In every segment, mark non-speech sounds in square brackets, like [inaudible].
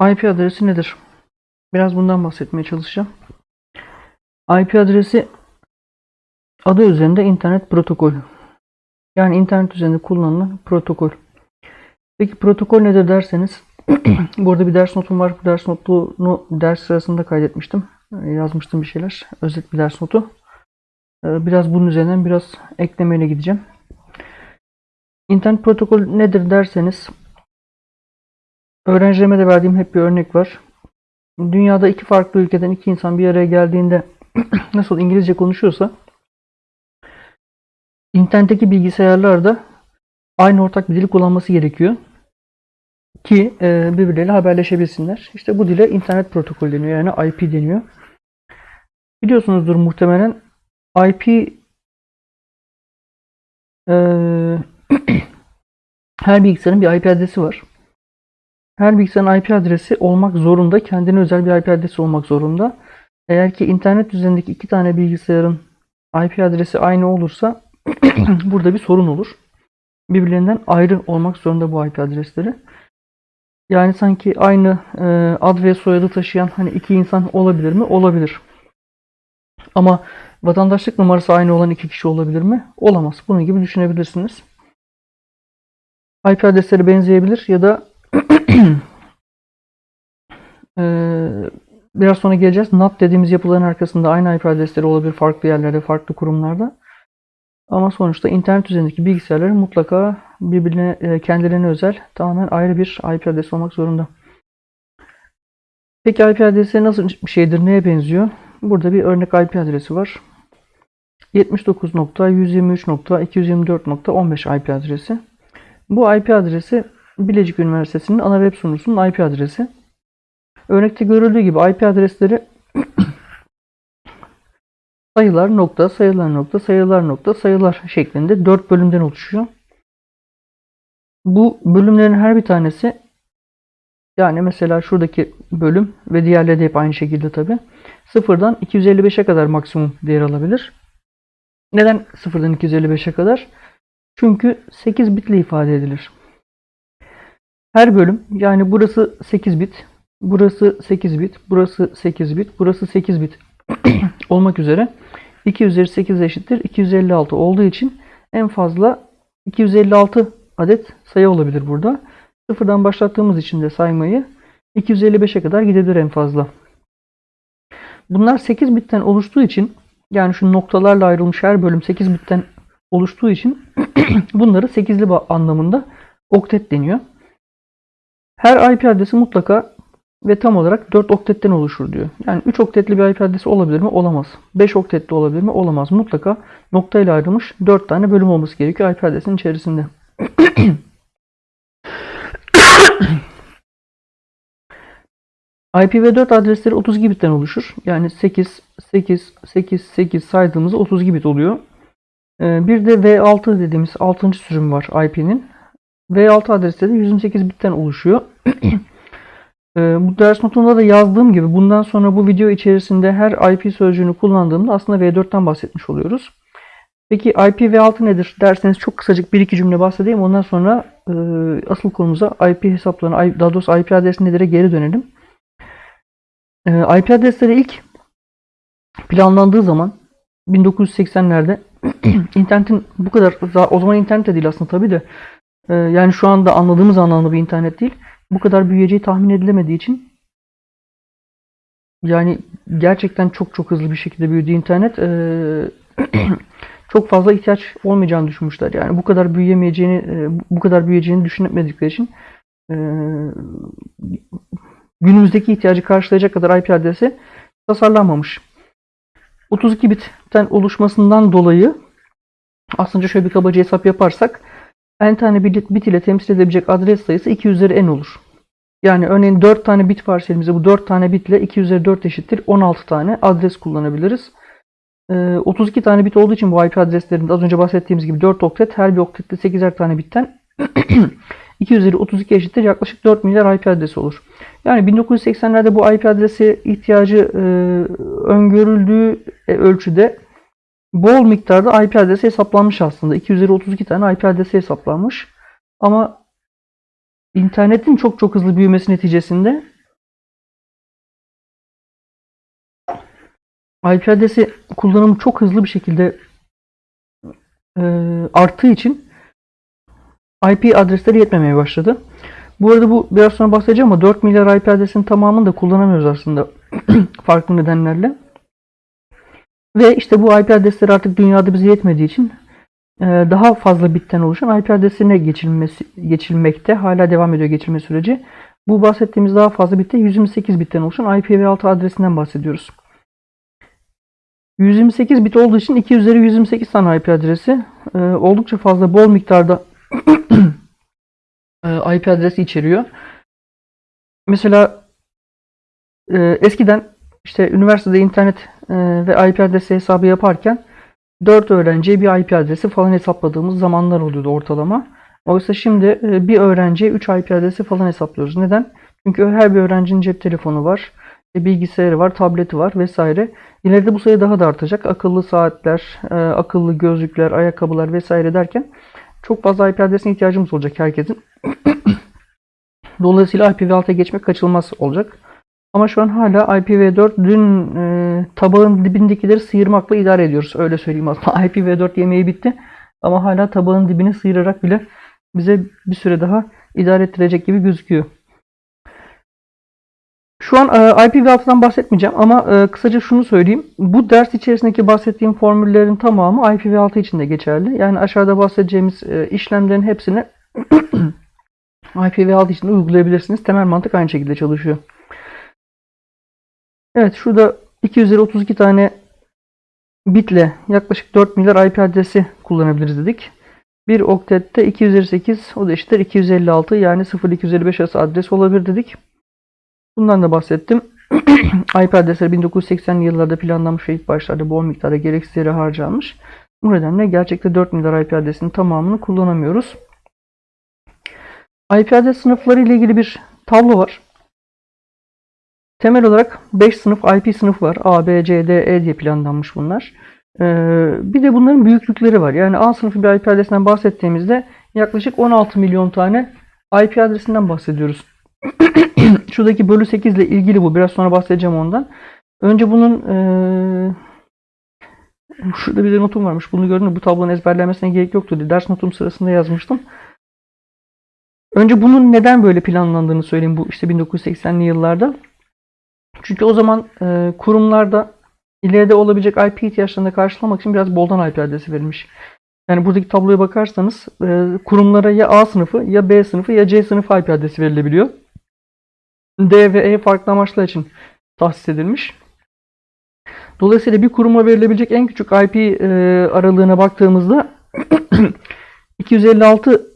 IP adresi nedir? Biraz bundan bahsetmeye çalışacağım. IP adresi adı üzerinde internet protokol. Yani internet üzerinde kullanılan protokol. Peki protokol nedir derseniz [clears throat] burada bir ders notum var. Bu ders notunu ders sırasında kaydetmiştim. Ee, Yazmıştım bir şeyler. Özet bir ders notu. Ee, Biraz bunun üzerinden biraz eklemeyle gideceğim. İnternet protokol nedir derseniz öğrencilerime de verdiğim hep bir örnek var. Dünyada iki farklı ülkeden iki insan bir araya geldiğinde [clears throat] nasıl İngilizce konuşuyorsa internetteki bilgisayarlarda aynı ortak bir dili kullanması gerekiyor ki e, birbirleriyle haberleşebilsinler. İşte bu dile internet protokolü deniyor yani IP deniyor. Biliyorsunuzdur muhtemelen IP e, [clears throat] her bilgisayarın bir IP adresi var. Her bilgisayarın IP adresi olmak zorunda. Kendine özel bir IP adresi olmak zorunda. Eğer ki internet üzerindeki iki tane bilgisayarın IP adresi aynı olursa [clears throat] burada bir sorun olur. Birbirlerinden ayrı olmak zorunda bu IP adresleri. Yani sanki aynı e, ad ve soyadı taşıyan hani iki insan olabilir mi? Olabilir. Ama vatandaşlık numarası aynı olan iki kişi olabilir mi? Olamaz. Bunun gibi düşünebilirsiniz. IP adresleri benzeyebilir ya da Biraz sonra geleceğiz. NAT dediğimiz yapıların arkasında aynı IP adresleri olabilir farklı yerlerde, farklı kurumlarda. Ama sonuçta internet üzerindeki bilgisayarların mutlaka birbirine, kendilerine özel tamamen ayrı bir IP adresi olmak zorunda. Peki IP adresi nasıl bir şeydir, neye benziyor? Burada bir örnek IP adresi var. 79.123.224.15 IP adresi. Bu IP adresi Bilecik Üniversitesi'nin ana web sunucusunun IP adresi. Örnekte görüldüğü gibi IP adresleri [clears throat] sayılar nokta, sayılar nokta, sayılar nokta, sayılar şeklinde 4 bölümden oluşuyor. Bu bölümlerin her bir tanesi yani mesela şuradaki bölüm ve diğerleri de hep aynı şekilde tabi. Sıfırdan 255'e kadar maksimum değer alabilir. Neden sıfırdan 255'e kadar? Çünkü 8 bitle ifade edilir. Her bölüm yani burası 8 bit, burası 8 bit, burası 8 bit, burası 8 bit [clears throat] olmak üzere 2 üzeri 8 eşittir 256 olduğu için en fazla 256 adet sayı olabilir burada. Sıfırdan başlattığımız için de saymayı 255'e kadar gidebilir en fazla. Bunlar 8 bitten oluştuğu için yani şu noktalarla ayrılmış her bölüm 8 bitten oluştuğu için [clears throat] bunları 8'li ba- anlamında oktet deniyor. Her IP adresi mutlaka ve tam olarak 4 oktetten oluşur diyor. Yani 3 oktetli bir IP adresi olabilir mi? Olamaz. 5 oktetli olabilir mi? Olamaz. Mutlaka noktayla ayrılmış 4 tane bölüm olması gerekiyor IP adresinin içerisinde. IPv4 adresleri 32 bitten oluşur. Yani 8, 8, 8, 8 saydığımızda 32 bit oluyor. Ee, Bir de V6 dediğimiz 6. sürüm var IP'nin. V6 adresleri de 128 bitten oluşuyor. [clears throat] Ee, Bu ders notunda da yazdığım gibi bundan sonra bu video içerisinde her IP sözcüğünü kullandığımda aslında V4'ten bahsetmiş oluyoruz. Peki IPv6 nedir derseniz çok kısacık bir iki cümle bahsedeyim. Ondan sonra e, asıl konumuza IP hesaplarına, daha doğrusu IP adresi nedir'e geri dönelim. E, IP adresleri ilk planlandığı zaman 1980'lerde [clears throat] internetin bu kadar o zaman internet de değil aslında tabii de e, yani şu anda anladığımız anlamda bir internet değil. Bu kadar büyüyeceği tahmin edilemediği için yani gerçekten çok çok hızlı bir şekilde büyüdü internet. E, [clears throat] çok fazla ihtiyaç olmayacağını düşünmüşler. Yani bu kadar büyüyemeyeceğini, e, bu kadar büyüyeceğini düşünmedikleri için e, günümüzdeki ihtiyacı karşılayacak kadar IP adresi tasarlanmamış. 32 bitten oluşmasından dolayı aslında şöyle bir kabaca hesap yaparsak n tane bit, ile temsil edebilecek adres sayısı 2 üzeri n olur. Yani örneğin 4 tane bit varsa elimizde bu 4 tane bitle 2 üzeri 4 eşittir 16 tane adres kullanabiliriz. Ee, 32 tane bit olduğu için bu IP adreslerinde az önce bahsettiğimiz gibi 4 oktet her bir oktette 8'er tane bitten [clears throat] 2 üzeri 32 eşittir yaklaşık 4 milyar IP adresi olur. Yani 1980'lerde bu IP adresi ihtiyacı e, öngörüldüğü e, ölçüde bol miktarda IP adresi hesaplanmış aslında. 2 tane IP adresi hesaplanmış. Ama internetin çok çok hızlı büyümesi neticesinde IP adresi kullanımı çok hızlı bir şekilde e, arttığı için IP adresleri yetmemeye başladı. Bu arada bu biraz sonra bahsedeceğim ama 4 milyar IP adresinin tamamını da kullanamıyoruz aslında [clears throat] farklı nedenlerle. Ve işte bu IP adresleri artık dünyada bize yetmediği için e, daha fazla bitten oluşan IP adresine geçilmesi, geçilmekte. Hala devam ediyor geçilme süreci. Bu bahsettiğimiz daha fazla bitte 128 bitten oluşan IPv6 adresinden bahsediyoruz. 128 bit olduğu için 2 üzeri 128 tane IP adresi e, oldukça fazla bol miktarda [clears throat] e, IP adresi içeriyor. Mesela eskiden işte üniversitede internet e, ve IP adresi hesabı yaparken 4 öğrenciye bir IP adresi falan hesapladığımız zamanlar oluyordu ortalama. Oysa şimdi e, bir öğrenciye 3 IP adresi falan hesaplıyoruz. Neden? Çünkü her bir öğrencinin cep telefonu var, e, bilgisayarı var, tableti var vesaire. İleride bu sayı daha da artacak. Akıllı saatler, akıllı gözlükler, ayakkabılar vesaire derken çok fazla IP adresine ihtiyacımız olacak herkesin. [coughs] Dolayısıyla IPv6'ya geçmek kaçınılmaz olacak. Ama şu an hala IPv4 dün e, tabağın dibindekileri sıyırmakla idare ediyoruz. Öyle söyleyeyim aslında. [laughs] IPv4 yemeği bitti. Ama hala tabağın dibini sıyırarak bile bize bir süre daha idare ettirecek gibi gözüküyor. Şu an e, IPv6'dan bahsetmeyeceğim ama e, kısaca şunu söyleyeyim. Bu ders içerisindeki bahsettiğim formüllerin tamamı IPv6 için de geçerli. Yani aşağıda bahsedeceğimiz e, işlemlerin hepsini [clears throat] IPv6 için uygulayabilirsiniz. Temel mantık aynı şekilde çalışıyor. Evet şurada 232 tane bitle yaklaşık 4 milyar IP adresi kullanabiliriz dedik. Bir oktette 258 o da eşittir 256 yani 0255 arası adres olabilir dedik. Bundan da bahsettim. [clears throat] IP adresleri 1980'li yıllarda planlanmış ve ilk başlarda bol miktarda gereksiz yere harcanmış. Bu nedenle gerçekte 4 milyar IP adresinin tamamını kullanamıyoruz. IP adres sınıfları ile ilgili bir tablo var. Temel olarak 5 sınıf IP sınıfı var. A, B, C, D, E diye planlanmış bunlar. Ee, bir de bunların büyüklükleri var. Yani A sınıfı bir IP adresinden bahsettiğimizde yaklaşık 16 milyon tane IP adresinden bahsediyoruz. [clears throat] Şuradaki bölü 8 ile ilgili bu. Biraz sonra bahsedeceğim ondan. Önce bunun ee, şurada bir de notum varmış. Bunu gördüm. Bu tablonun ezberlenmesine gerek yoktu. Ders notum sırasında yazmıştım. Önce bunun neden böyle planlandığını söyleyeyim bu işte 1980'li yıllarda. Çünkü o zaman e, kurumlarda ileride olabilecek IP ihtiyaçlarını karşılamak için biraz boldan IP adresi verilmiş. Yani buradaki tabloya bakarsanız e, kurumlara ya A sınıfı ya B sınıfı ya C sınıfı IP adresi verilebiliyor. D ve E farklı amaçlar için tahsis edilmiş. Dolayısıyla bir kuruma verilebilecek en küçük IP e, aralığına baktığımızda [clears throat] 256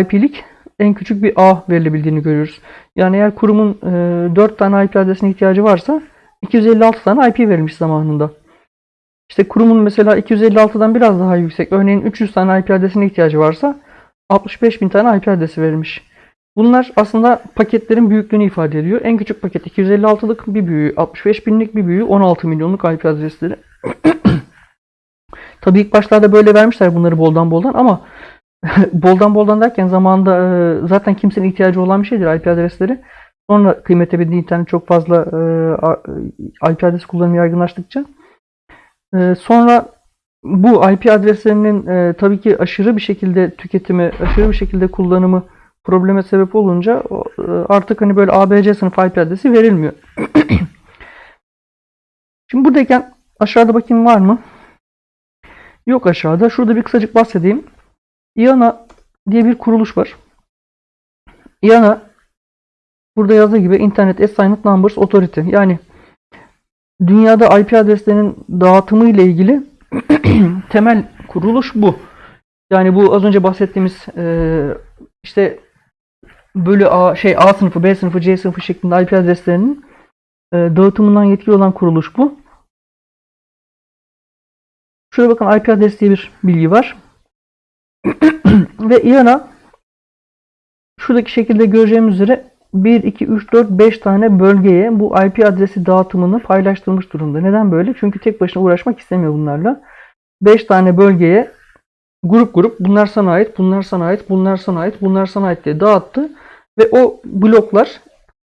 IP'lik en küçük bir A verilebildiğini görüyoruz. Yani eğer kurumun e, 4 tane IP adresine ihtiyacı varsa 256 tane IP verilmiş zamanında. İşte kurumun mesela 256'dan biraz daha yüksek, örneğin 300 tane IP adresine ihtiyacı varsa 65 bin tane IP adresi verilmiş. Bunlar aslında paketlerin büyüklüğünü ifade ediyor. En küçük paket 256'lık bir büyüğü, 65 binlik bir büyüğü 16 milyonluk IP adresleri. [clears throat] Tabii ilk başlarda böyle vermişler bunları boldan boldan ama [laughs] boldan boldan derken zamanında e, zaten kimsenin ihtiyacı olan bir şeydir IP adresleri. Sonra kıymete bindiği internet çok fazla e, IP adresi kullanımı yaygınlaştıkça e, sonra bu IP adreslerinin tabii ki aşırı bir şekilde tüketimi, aşırı bir şekilde kullanımı probleme sebep olunca artık hani böyle ABC sınıf IP adresi verilmiyor. [clears throat] Şimdi buradayken aşağıda bakayım var mı? Yok aşağıda. Şurada bir kısacık bahsedeyim. IANA diye bir kuruluş var. IANA burada yazdığı gibi Internet Assigned Numbers Authority. Yani dünyada IP adreslerinin dağıtımı ile ilgili [clears throat] temel kuruluş bu. Yani bu az önce bahsettiğimiz e, işte bölü A şey A sınıfı, B sınıfı, C sınıfı şeklinde IP adreslerinin e, dağıtımından yetkili olan kuruluş bu. Şuraya bakın IP adresi diye bir bilgi var. [clears throat] Ve IANA şuradaki şekilde göreceğimiz üzere 1, 2, 3, 4, 5 tane bölgeye bu IP adresi dağıtımını paylaştırmış durumda. Neden böyle? Çünkü tek başına uğraşmak istemiyor bunlarla. 5 tane bölgeye grup grup bunlar sana ait, bunlar sana ait, bunlar sana ait, bunlar sana ait diye dağıttı. Ve o bloklar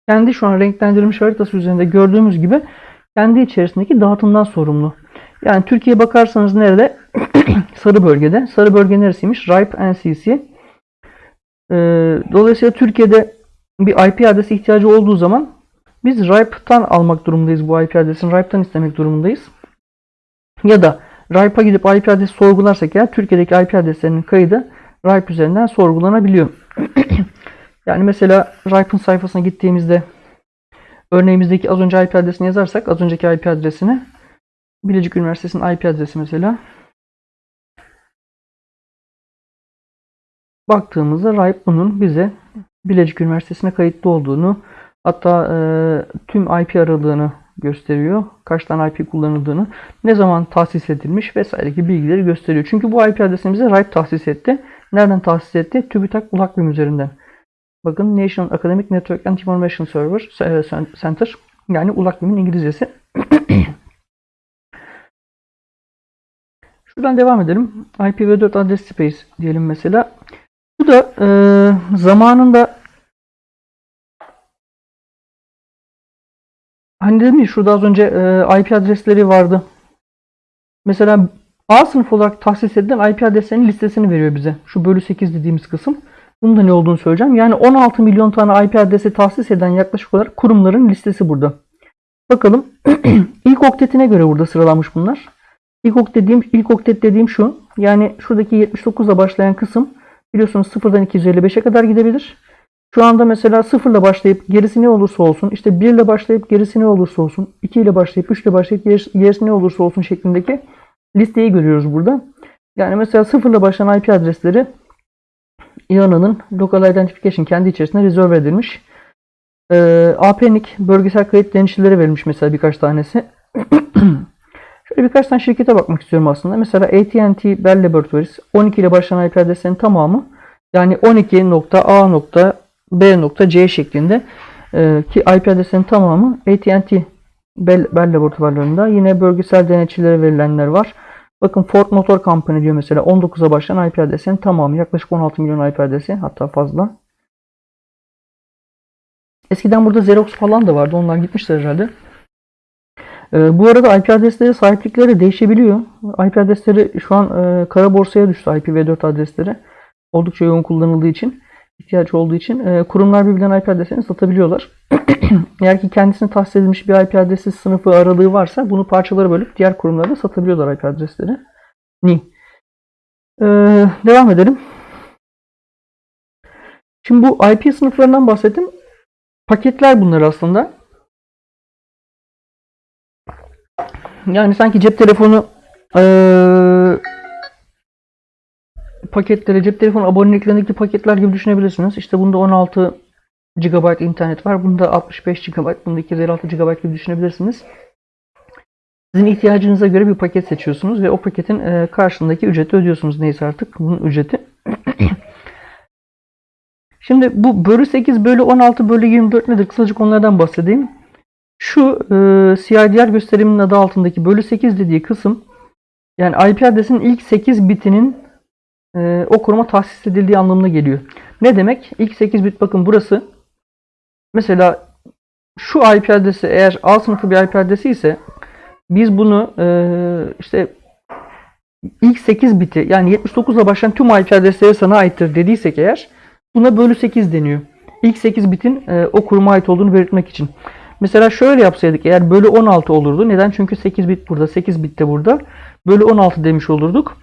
kendi şu an renklendirilmiş haritası üzerinde gördüğümüz gibi kendi içerisindeki dağıtımdan sorumlu. Yani Türkiye'ye bakarsanız nerede? [clears throat] Sarı bölgede. Sarı bölge neresiymiş? RIPE NCC. Ee, dolayısıyla Türkiye'de bir IP adresi ihtiyacı olduğu zaman biz RIPE'tan almak durumundayız bu IP adresini. RIPE'tan istemek durumundayız. Ya da RIPE'a gidip IP adresi sorgularsak eğer Türkiye'deki IP adreslerinin kaydı RIPE üzerinden sorgulanabiliyor. [clears throat] yani mesela RIPE'ın sayfasına gittiğimizde örneğimizdeki az önce IP adresini yazarsak az önceki IP adresini Bilecik Üniversitesi'nin IP adresi mesela baktığımızda RIPE bunun bize Bilecik Üniversitesi'ne kayıtlı olduğunu hatta e, tüm IP aralığını gösteriyor. Kaç tane IP kullanıldığını, ne zaman tahsis edilmiş vesaire gibi bilgileri gösteriyor. Çünkü bu IP adresini bize RIPE tahsis etti. Nereden tahsis etti? TÜBİTAK Ulakbim üzerinden. Bakın National Academic Network and Information Server Center yani Ulakbim'in İngilizcesi. [clears throat] Şuradan devam edelim. IPv4 adres space diyelim mesela. Bu da e, zamanında hani dedim ya şurada az önce e, IP adresleri vardı. Mesela A sınıf olarak tahsis edilen IP adreslerinin listesini veriyor bize. Şu bölü 8 dediğimiz kısım. Bunun da ne olduğunu söyleyeceğim. Yani 16 milyon tane IP adresi tahsis eden yaklaşık olarak kurumların listesi burada. Bakalım. [clears throat] ilk oktetine göre burada sıralanmış bunlar. İlk oktet dediğim, ilk oktet dediğim şu. Yani şuradaki 79 ile başlayan kısım biliyorsunuz 0'dan 255'e kadar gidebilir. Şu anda mesela 0 ile başlayıp gerisi ne olursa olsun, işte 1 ile başlayıp gerisi ne olursa olsun, 2 ile başlayıp 3 ile başlayıp gerisi ne olursa olsun şeklindeki listeyi görüyoruz burada. Yani mesela 0 ile başlayan IP adresleri IANA'nın Local Identification kendi içerisinde rezerve edilmiş. Ee, APNIC bölgesel kayıt denetçileri verilmiş mesela birkaç tanesi. [clears throat] Şöyle birkaç tane şirkete bakmak istiyorum aslında. Mesela AT&T Bell Laboratories 12 ile başlayan IP adreslerinin tamamı yani 12.A.B.C şeklinde e, ki IP adreslerinin tamamı AT&T Bell, Bell laboratuvarlarında. Yine bölgesel denetçilere verilenler var. Bakın Ford Motor Company diyor mesela 19'a başlayan IP adresinin tamamı yaklaşık 16 milyon IP adresi hatta fazla. Eskiden burada Xerox falan da vardı. Onlar gitmişler herhalde. Ee, bu arada IP adresleri sahiplikleri değişebiliyor. IP adresleri şu an e, kara borsaya düştü IPv4 adresleri. Oldukça yoğun kullanıldığı için, ihtiyaç olduğu için e, kurumlar birbirlerine IP adreslerini satabiliyorlar. [clears throat] Eğer ki kendisine tahsis edilmiş bir IP adresi sınıfı aralığı varsa bunu parçalara bölüp diğer kurumlara satabiliyorlar IP adresleri. Ni. Ee, devam edelim. Şimdi bu IP sınıflarından bahsettim. Paketler bunlar aslında. Yani sanki cep telefonu ee, paketleri, cep telefonu aboneliklerindeki paketler gibi düşünebilirsiniz. İşte bunda 16 GB internet var. Bunda 65 GB, bunda 256 GB gibi düşünebilirsiniz. Sizin ihtiyacınıza göre bir paket seçiyorsunuz ve o paketin e, karşılığındaki ücreti ödüyorsunuz. Neyse artık bunun ücreti. [clears throat] Şimdi bu bölü 8, bölü 16, bölü 24 nedir? Kısacık onlardan bahsedeyim. Şu e, CIDR gösteriminin adı altındaki bölü 8 dediği kısım yani IP adresinin ilk 8 bitinin e, o kuruma tahsis edildiği anlamına geliyor. Ne demek? İlk 8 bit bakın burası. Mesela şu IP adresi eğer A sınıfı bir IP adresi ise biz bunu e, işte ilk 8 biti yani 79 ile başlayan tüm IP adresleri sana aittir dediysek eğer buna bölü 8 deniyor. İlk 8 bitin e, o kuruma ait olduğunu belirtmek için. Mesela şöyle yapsaydık eğer bölü 16 olurdu. Neden? Çünkü 8 bit burada, 8 bit de burada. Bölü 16 demiş olurduk.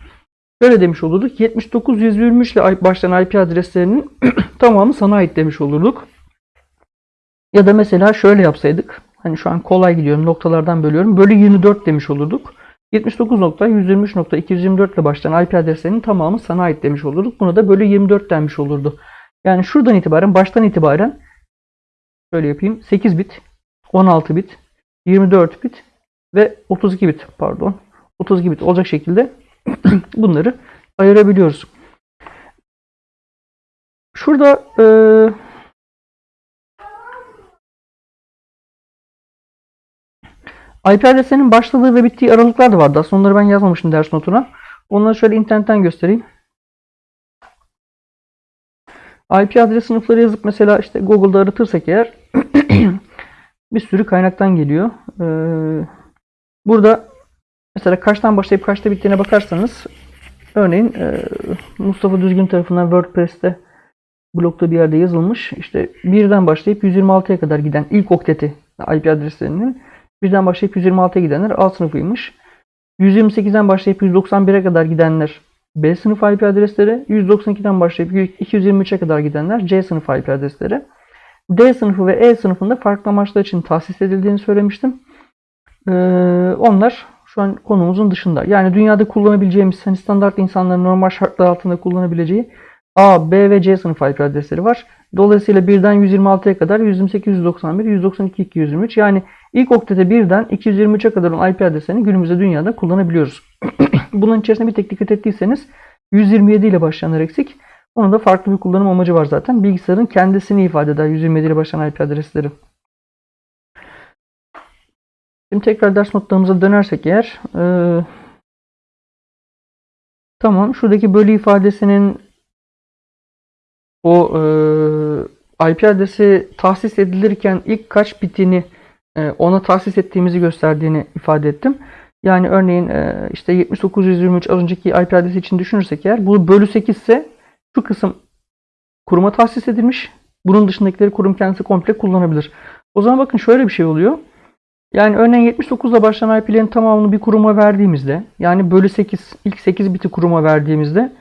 Böyle demiş olurduk. 79 123 ile başlayan IP adreslerinin [clears throat] tamamı sana ait demiş olurduk. Ya da mesela şöyle yapsaydık. Hani şu an kolay gidiyorum. Noktalardan bölüyorum. Bölü 24 demiş olurduk. 79.123.224 ile başlayan IP adreslerinin tamamı sana ait demiş olurduk. Buna da bölü 24 denmiş olurdu. Yani şuradan itibaren, baştan itibaren şöyle yapayım. 8 bit, 16 bit, 24 bit ve 32 bit pardon. 32 bit olacak şekilde [clears throat] bunları ayırabiliyoruz. Şurada e, IP adresinin başladığı ve bittiği aralıklar da vardı. Aslında onları ben yazmamıştım ders notuna. Onları şöyle internetten göstereyim. IP adres sınıfları yazıp mesela işte Google'da aratırsak eğer [clears throat] bir sürü kaynaktan geliyor. Ee, burada mesela kaçtan başlayıp kaçta bittiğine bakarsanız örneğin e, Mustafa Düzgün tarafından WordPress'te blogda bir yerde yazılmış. İşte birden başlayıp 126'ya kadar giden ilk okteti IP adreslerinin birden başlayıp 126'ya gidenler A sınıfıymış. 128'den başlayıp 191'e kadar gidenler B sınıf IP adresleri, 192'den başlayıp 223'e kadar gidenler C sınıf IP adresleri. D sınıfı ve E sınıfında farklı amaçlar için tahsis edildiğini söylemiştim. Ee, onlar şu an konumuzun dışında. Yani dünyada kullanabileceğimiz hani standart insanların normal şartlar altında kullanabileceği A, B ve C sınıf IP adresleri var. Dolayısıyla birden 126'ya kadar 128, 191, 192, 223 yani ilk oktete birden 223'e kadar olan IP adreslerini günümüzde dünyada kullanabiliyoruz. [clears throat] Bunun içerisinde bir tek dikkat ettiyseniz 127 ile başlayanlar eksik. Onun da farklı bir kullanım amacı var zaten. Bilgisayarın kendisini ifade eder 127 ile başlayan IP adresleri. Şimdi tekrar ders notlarımıza dönersek eğer e, tamam şuradaki bölü ifadesinin o e, IP adresi tahsis edilirken ilk kaç bitini e, ona tahsis ettiğimizi gösterdiğini ifade ettim. Yani örneğin e, işte 7923 az önceki IP adresi için düşünürsek eğer bu bölü 8 ise şu kısım kuruma tahsis edilmiş. Bunun dışındakileri kurum kendisi komple kullanabilir. O zaman bakın şöyle bir şey oluyor. Yani örneğin 79 ile başlayan IP'lerin tamamını bir kuruma verdiğimizde yani bölü 8 ilk 8 biti kuruma verdiğimizde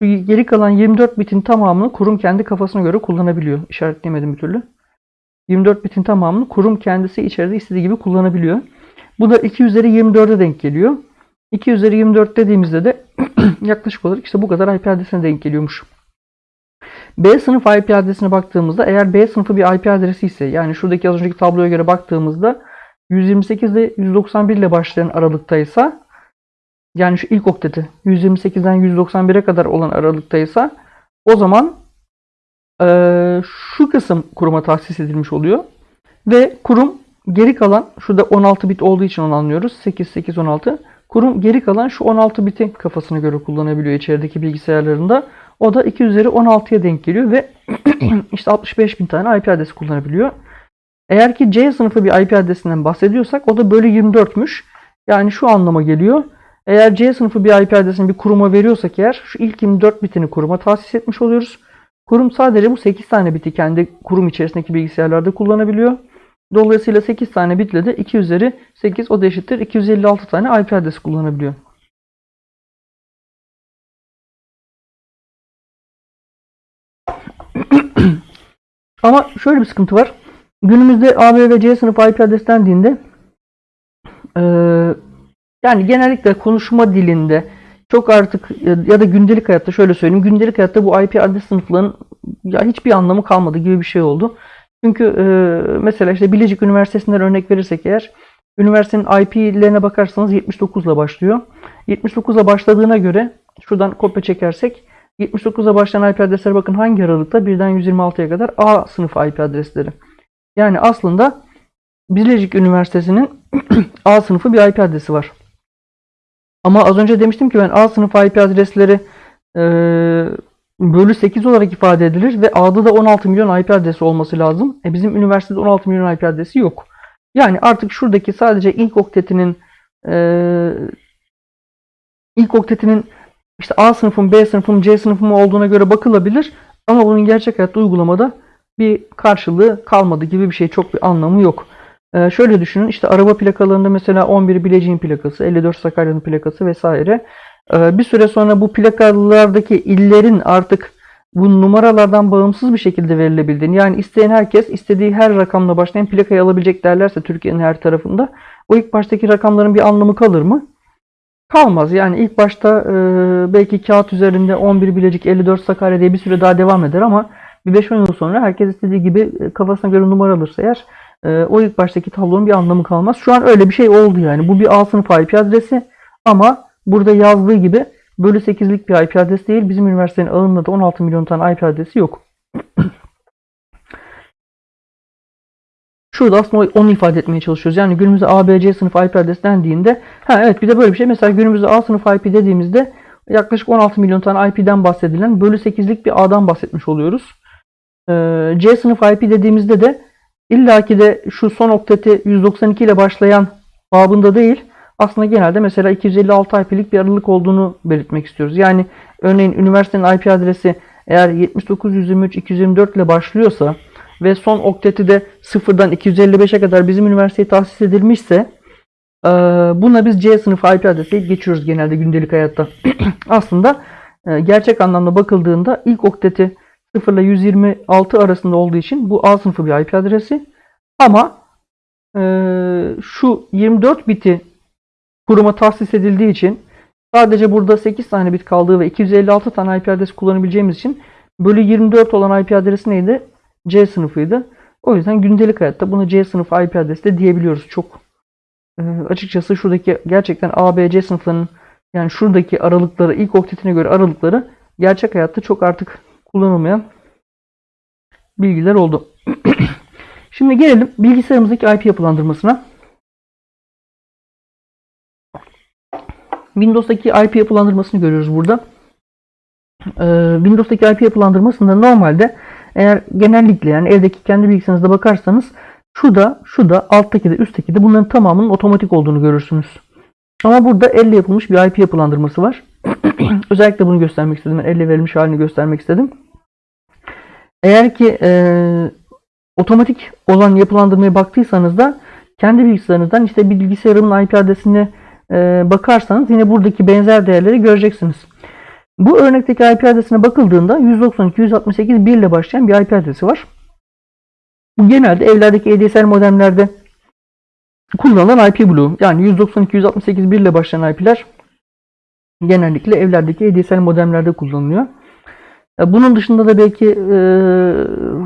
geri kalan 24 bitin tamamını kurum kendi kafasına göre kullanabiliyor. İşaretleyemedim bir türlü. 24 bitin tamamını kurum kendisi içeride istediği gibi kullanabiliyor. Bu da 2 üzeri 24'e denk geliyor. 2 üzeri 24 dediğimizde de [clears throat] yaklaşık olarak işte bu kadar IP adresine denk geliyormuş. B sınıf IP adresine baktığımızda eğer B sınıfı bir IP adresi ise yani şuradaki az önceki tabloya göre baktığımızda 128 ile 191 ile başlayan aralıktaysa yani şu ilk okteti 128'den 191'e kadar olan aralıktaysa o zaman e, şu kısım kuruma tahsis edilmiş oluyor. Ve kurum geri kalan şurada 16 bit olduğu için onu anlıyoruz. 8, 8, 16. Kurum geri kalan şu 16 biti kafasına göre kullanabiliyor içerideki bilgisayarlarında. O da 2 üzeri 16'ya denk geliyor ve [clears throat] işte 65 bin tane IP adresi kullanabiliyor. Eğer ki C sınıfı bir IP adresinden bahsediyorsak o da bölü 24'müş. Yani şu anlama geliyor. Eğer C sınıfı bir IP adresini bir kuruma veriyorsak eğer şu ilk 24 bitini kuruma tahsis etmiş oluyoruz. Kurum sadece bu 8 tane biti kendi kurum içerisindeki bilgisayarlarda kullanabiliyor. Dolayısıyla 8 tane bitle de 2 üzeri 8 o da eşittir 256 tane IP adresi kullanabiliyor. [clears throat] Ama şöyle bir sıkıntı var. Günümüzde A, B ve C sınıf IP adres dendiğinde e, yani genellikle konuşma dilinde çok artık ya da gündelik hayatta şöyle söyleyeyim. Gündelik hayatta bu IP adres sınıflarının ya hiçbir anlamı kalmadı gibi bir şey oldu. Çünkü e, mesela işte Bilecik Üniversitesi'nden örnek verirsek eğer üniversitenin IP'lerine bakarsanız 79 ile başlıyor. 79 ile başladığına göre şuradan kopya çekersek 79'a başlayan IP adresleri bakın hangi aralıkta? Birden 126'ya kadar A sınıf IP adresleri. Yani aslında Bilecik Üniversitesi'nin [clears throat] A sınıfı bir IP adresi var. Ama az önce demiştim ki ben A sınıf IP adresleri e, bölü 8 olarak ifade edilir ve A'da da 16 milyon IP adresi olması lazım. E bizim üniversitede 16 milyon IP adresi yok. Yani artık şuradaki sadece ilk oktetinin e, ilk oktetinin işte A sınıfın, B sınıfın, C sınıfın olduğuna göre bakılabilir. Ama bunun gerçek hayatta uygulamada bir karşılığı kalmadı gibi bir şey. Çok bir anlamı yok. Ee, şöyle düşünün işte araba plakalarında mesela 11 Bilecik'in plakası, 54 Sakarya'nın plakası vesaire. Ee, bir süre sonra bu plakalardaki illerin artık bu numaralardan bağımsız bir şekilde verilebildiğini yani isteyen herkes istediği her rakamla başlayan plakayı alabilecek derlerse Türkiye'nin her tarafında o ilk baştaki rakamların bir anlamı kalır mı? Kalmaz. Yani ilk başta e, belki kağıt üzerinde 11 Bilecik 54 Sakarya diye bir süre daha devam eder ama bir 5-10 yıl sonra herkes istediği gibi e, kafasına göre numara alırsa eğer e, o ilk baştaki tablonun bir anlamı kalmaz. Şu an öyle bir şey oldu yani. Bu bir A sınıf IP adresi ama burada yazdığı gibi bölü 8'lik bir IP adresi değil. Bizim üniversitenin ağında da 16 milyon tane IP adresi yok. Şurada aslında onu ifade etmeye çalışıyoruz. Yani günümüzde A, B, C sınıf IP adresi dendiğinde ha evet bir de böyle bir şey. Mesela günümüzde A sınıf IP dediğimizde yaklaşık 16 milyon tane IP'den bahsedilen bölü 8'lik bir A'dan bahsetmiş oluyoruz. Ee, C sınıf IP dediğimizde de İlla ki de şu son okteti 192 ile başlayan babında değil. Aslında genelde mesela 256 IP'lik bir aralık olduğunu belirtmek istiyoruz. Yani örneğin üniversitenin IP adresi eğer 7923 224 ile başlıyorsa ve son okteti de sıfırdan 255'e kadar bizim üniversiteye tahsis edilmişse eee, buna biz C sınıfı IP adresi geçiyoruz genelde gündelik hayatta. [clears throat] Aslında e, gerçek anlamda bakıldığında ilk okteti 0 ile 126 arasında olduğu için bu A sınıfı bir IP adresi. Ama e, şu 24 biti kuruma tahsis edildiği için sadece burada 8 tane bit kaldığı ve 256 tane IP adresi kullanabileceğimiz için bölü 24 olan IP adresi neydi? C sınıfıydı. O yüzden gündelik hayatta bunu C sınıfı IP adresi de diyebiliyoruz. Çok e, açıkçası şuradaki gerçekten A, B, C sınıflarının yani şuradaki aralıkları ilk oktetine göre aralıkları gerçek hayatta çok artık kullanılmayan bilgiler oldu. [clears throat] Şimdi gelelim bilgisayarımızdaki IP yapılandırmasına. Windows'daki IP yapılandırmasını görüyoruz burada. Ee, Windows'daki IP yapılandırmasında normalde eğer genellikle yani evdeki kendi bilgisayarınızda bakarsanız şu da, şu da, alttaki de, üstteki de bunların tamamının otomatik olduğunu görürsünüz. Ama burada elle yapılmış bir IP yapılandırması var. [clears throat] Özellikle bunu göstermek istedim. Elle verilmiş halini göstermek istedim. Eğer ki e, otomatik olan yapılandırmaya baktıysanız da kendi bilgisayarınızdan işte bir bilgisayarımın IP adresine e, bakarsanız yine buradaki benzer değerleri göreceksiniz. Bu örnekteki IP adresine bakıldığında 192.168.1 ile başlayan bir IP adresi var. Bu genelde evlerdeki ADSL modemlerde kullanılan IP bloğu. Yani 192.168.1 ile başlayan IP'ler genellikle evlerdeki ADSL modemlerde kullanılıyor. E, Bunun dışında da belki e,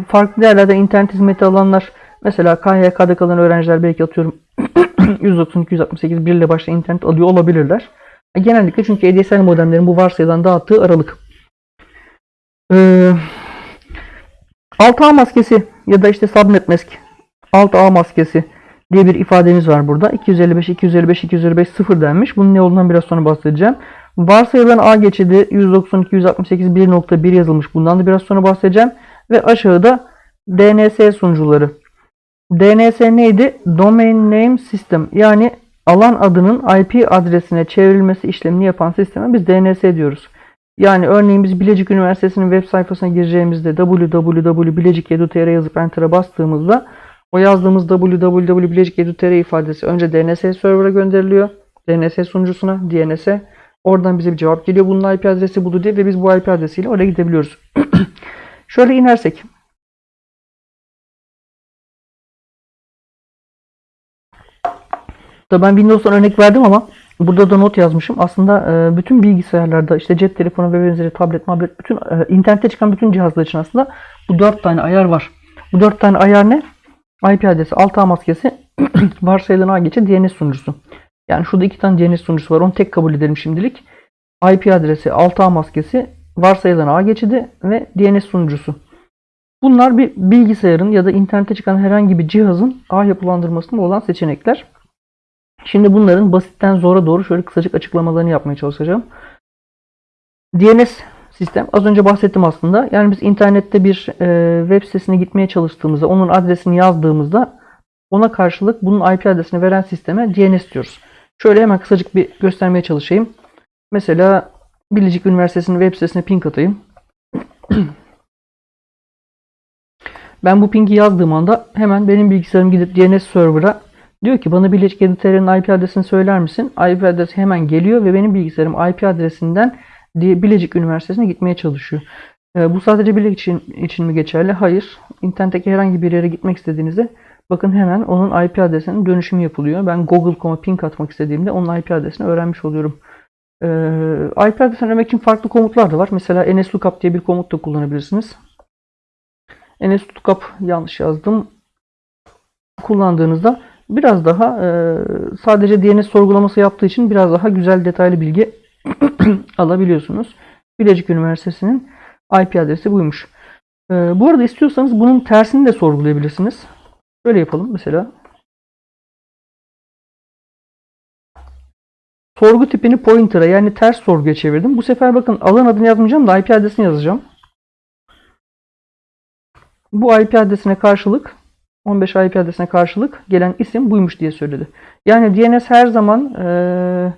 farklı yerlerden internet hizmeti alanlar mesela KYK'da kalan öğrenciler belki atıyorum [clears throat] 192.168.1 ile başlayan internet alıyor olabilirler. Genellikle çünkü ADSL modemlerin bu varsayılan dağıttığı aralık. Ee, alt ağ maskesi ya da işte subnet mask alt ağ maskesi diye bir ifademiz var burada. 255, 255, 255 0 denmiş. Bunun ne olduğundan biraz sonra bahsedeceğim. Varsayılan ağ geçidi 192, 168, 1.1 yazılmış. Bundan da biraz sonra bahsedeceğim. Ve aşağıda DNS sunucuları. DNS neydi? Domain Name System. Yani alan adının IP adresine çevrilmesi işlemini yapan sisteme biz DNS diyoruz. Yani örneğin biz Bilecik Üniversitesi'nin web sayfasına gireceğimizde www.bilecik.edu.tr yazıp enter'a bastığımızda o yazdığımız www.bilecik.edu.tr ifadesi önce DNS server'a gönderiliyor. DNS sunucusuna, DNS'e. Oradan bize bir cevap geliyor. Bunun IP adresi budur diye ve biz bu IP adresiyle oraya gidebiliyoruz. [clears throat] Şöyle inersek. Tabii ben Windows'tan örnek verdim ama burada da not yazmışım. Aslında e, bütün bilgisayarlarda işte cep telefonu ve benzeri tablet, tablet bütün e, internette çıkan bütün cihazlar için aslında bu dört tane ayar var. Bu dört tane ayar ne? IP adresi, alt ağ maskesi, [clears throat] varsayılan ağ geçi, DNS sunucusu. Yani şurada iki tane DNS sunucusu var. Onu tek kabul edelim şimdilik. IP adresi, alt ağ maskesi, varsayılan ağ geçidi ve DNS sunucusu. Bunlar bir bilgisayarın ya da internete çıkan herhangi bir cihazın ağ yapılandırmasında olan seçenekler. Şimdi bunların basitten zora doğru şöyle kısacık açıklamalarını yapmaya çalışacağım. DNS sistem az önce bahsettim aslında. Yani biz internette bir e, web sitesine gitmeye çalıştığımızda onun adresini yazdığımızda ona karşılık bunun IP adresini veren sisteme DNS diyoruz. Şöyle hemen kısacık bir göstermeye çalışayım. Mesela Bilecik Üniversitesi'nin web sitesine ping atayım. [clears throat] Ben bu pingi yazdığım anda hemen benim bilgisayarım gidip DNS server'a diyor ki bana Bilecik Editör'ün IP adresini söyler misin? IP adresi hemen geliyor ve benim bilgisayarım IP adresinden Bilecik Üniversitesi'ne gitmeye çalışıyor. Ee, bu sadece Bilecik için, için mi geçerli? Hayır. İnternetteki herhangi bir yere gitmek istediğinizde bakın hemen onun IP adresinin dönüşümü yapılıyor. Ben Google.com'a ping atmak istediğimde onun IP adresini öğrenmiş oluyorum. Ee, IP adresini öğrenmek için farklı komutlar da var. Mesela nslookup diye bir komut da kullanabilirsiniz. nslookup yanlış yazdım. Kullandığınızda biraz daha e, sadece DNS sorgulaması yaptığı için biraz daha güzel detaylı bilgi [clears throat] alabiliyorsunuz. Bilecik Üniversitesi'nin IP adresi buymuş. E, bu arada istiyorsanız bunun tersini de sorgulayabilirsiniz. Şöyle yapalım mesela. Sorgu tipini pointer'a yani ters sorguya çevirdim. Bu sefer bakın alan adını yazmayacağım da IP adresini yazacağım. Bu IP adresine karşılık 15 IP adresine karşılık gelen isim buymuş diye söyledi. Yani DNS her zaman eee,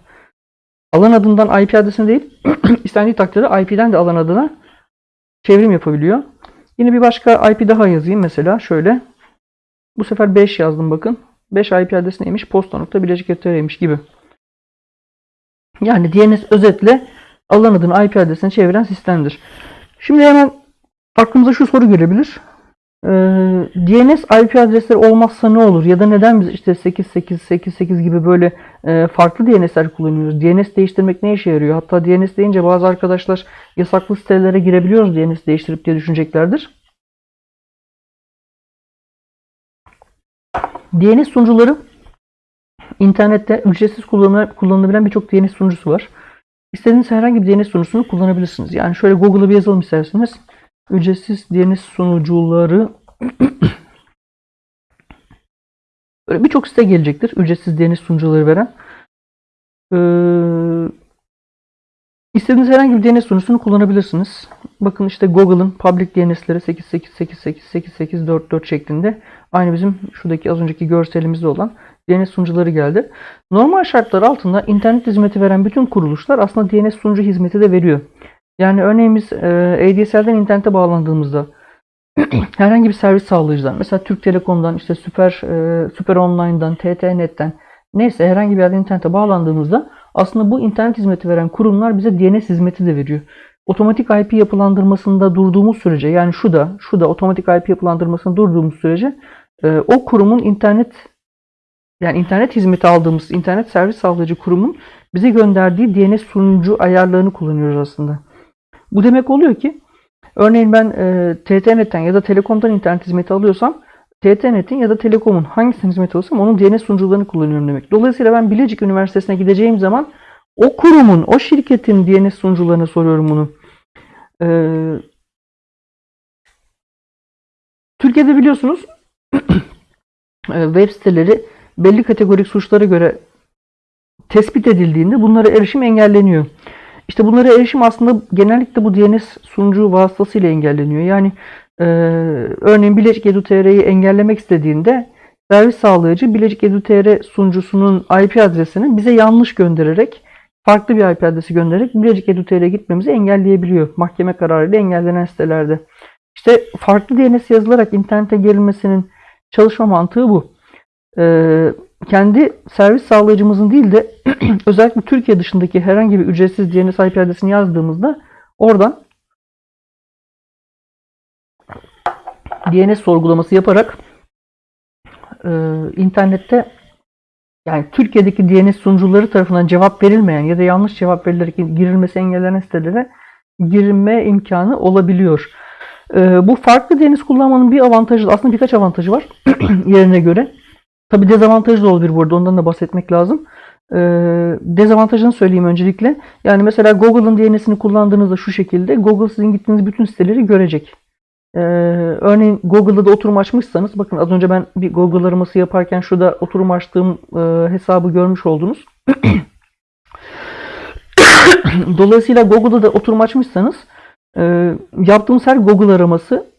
alan adından IP adresine değil, [clears throat] istendiği takdirde IP'den de alan adına çevrim yapabiliyor. Yine bir başka IP daha yazayım mesela şöyle. Bu sefer 5 yazdım bakın. 5 IP adresi neymiş? Posta.bilecik.tr'ymiş gibi. Yani DNS özetle alan adını IP adresine çeviren sistemdir. Şimdi hemen aklımıza şu soru gelebilir. Ee, DNS IP adresleri olmazsa ne olur? Ya da neden biz işte 8888 gibi böyle e, farklı DNS'ler kullanıyoruz? DNS değiştirmek ne işe yarıyor? Hatta DNS deyince bazı arkadaşlar yasaklı sitelere girebiliyoruz DNS değiştirip diye düşüneceklerdir. DNS sunucuları internette ücretsiz kullanıla- kullanılabilen birçok DNS sunucusu var. İstediğiniz herhangi bir DNS sunucusunu kullanabilirsiniz. Yani şöyle Google'a bir yazalım isterseniz. Ücretsiz DNS sunucuları [clears throat] böyle birçok site gelecektir. Ücretsiz DNS sunucuları veren. Ee, istediğiniz herhangi bir DNS sunucusunu kullanabilirsiniz. Bakın işte Google'ın public DNS'leri 88888844 şeklinde. Aynı bizim şuradaki az önceki görselimizde olan DNS sunucuları geldi. Normal şartlar altında internet hizmeti veren bütün kuruluşlar aslında DNS sunucu hizmeti de veriyor. Yani örneğin biz e, ADSL'den internete bağlandığımızda [clears throat] herhangi bir servis sağlayıcıdan mesela Türk Telekom'dan işte Süper e, Süper Online'dan TT.net'ten neyse herhangi bir yerden internete bağlandığımızda aslında bu internet hizmeti veren kurumlar bize DNS hizmeti de veriyor. Otomatik IP yapılandırmasında durduğumuz sürece yani şu da şu da otomatik IP yapılandırmasında durduğumuz sürece e, o kurumun internet yani internet hizmeti aldığımız internet servis sağlayıcı kurumun bize gönderdiği DNS sunucu ayarlarını kullanıyoruz aslında. Bu demek oluyor ki örneğin ben e, TT.net'ten ya da Telekom'dan internet hizmeti alıyorsam TT.net'in ya da Telekom'un hangisinin hizmeti alıyorsam onun DNS sunucularını kullanıyorum demek. Dolayısıyla ben Bilecik Üniversitesi'ne gideceğim zaman o kurumun, o şirketin DNS sunucularına soruyorum bunu. Ee, Türkiye'de biliyorsunuz [clears throat] e, web siteleri belli kategorik suçlara göre tespit edildiğinde bunlara erişim engelleniyor. İşte bunlara erişim aslında genellikle bu DNS sunucu vasıtasıyla engelleniyor. Yani e, örneğin Bilecik Edu.tr'yi engellemek istediğinde servis sağlayıcı Bilecik Edu.tr sunucusunun IP adresini bize yanlış göndererek farklı bir IP adresi göndererek Bilecik Edu.tr'ye gitmemizi engelleyebiliyor. Mahkeme kararıyla engellenen sitelerde. İşte farklı DNS yazılarak internete girilmesinin çalışma mantığı bu. Ee, kendi servis sağlayıcımızın değil de [clears throat] özellikle Türkiye dışındaki herhangi bir ücretsiz DNS IP adresini yazdığımızda oradan DNS sorgulaması yaparak e, internette yani Türkiye'deki DNS sunucuları tarafından cevap verilmeyen ya da yanlış cevap verilerek girilmesi engellenen sitelere girme imkanı olabiliyor. E, bu farklı DNS kullanmanın bir avantajı aslında birkaç avantajı var [clears throat] yerine göre. Tabi dezavantajı da olabilir burada. Ondan da bahsetmek lazım. Ee, dezavantajını söyleyeyim öncelikle. Yani mesela Google'ın DNS'ini kullandığınızda şu şekilde Google sizin gittiğiniz bütün siteleri görecek. Ee, örneğin Google'da da oturum açmışsanız bakın az önce ben bir Google araması yaparken şurada oturum açtığım e, hesabı görmüş oldunuz. [coughs] Dolayısıyla Google'da da oturum açmışsanız e, yaptığımız her Google araması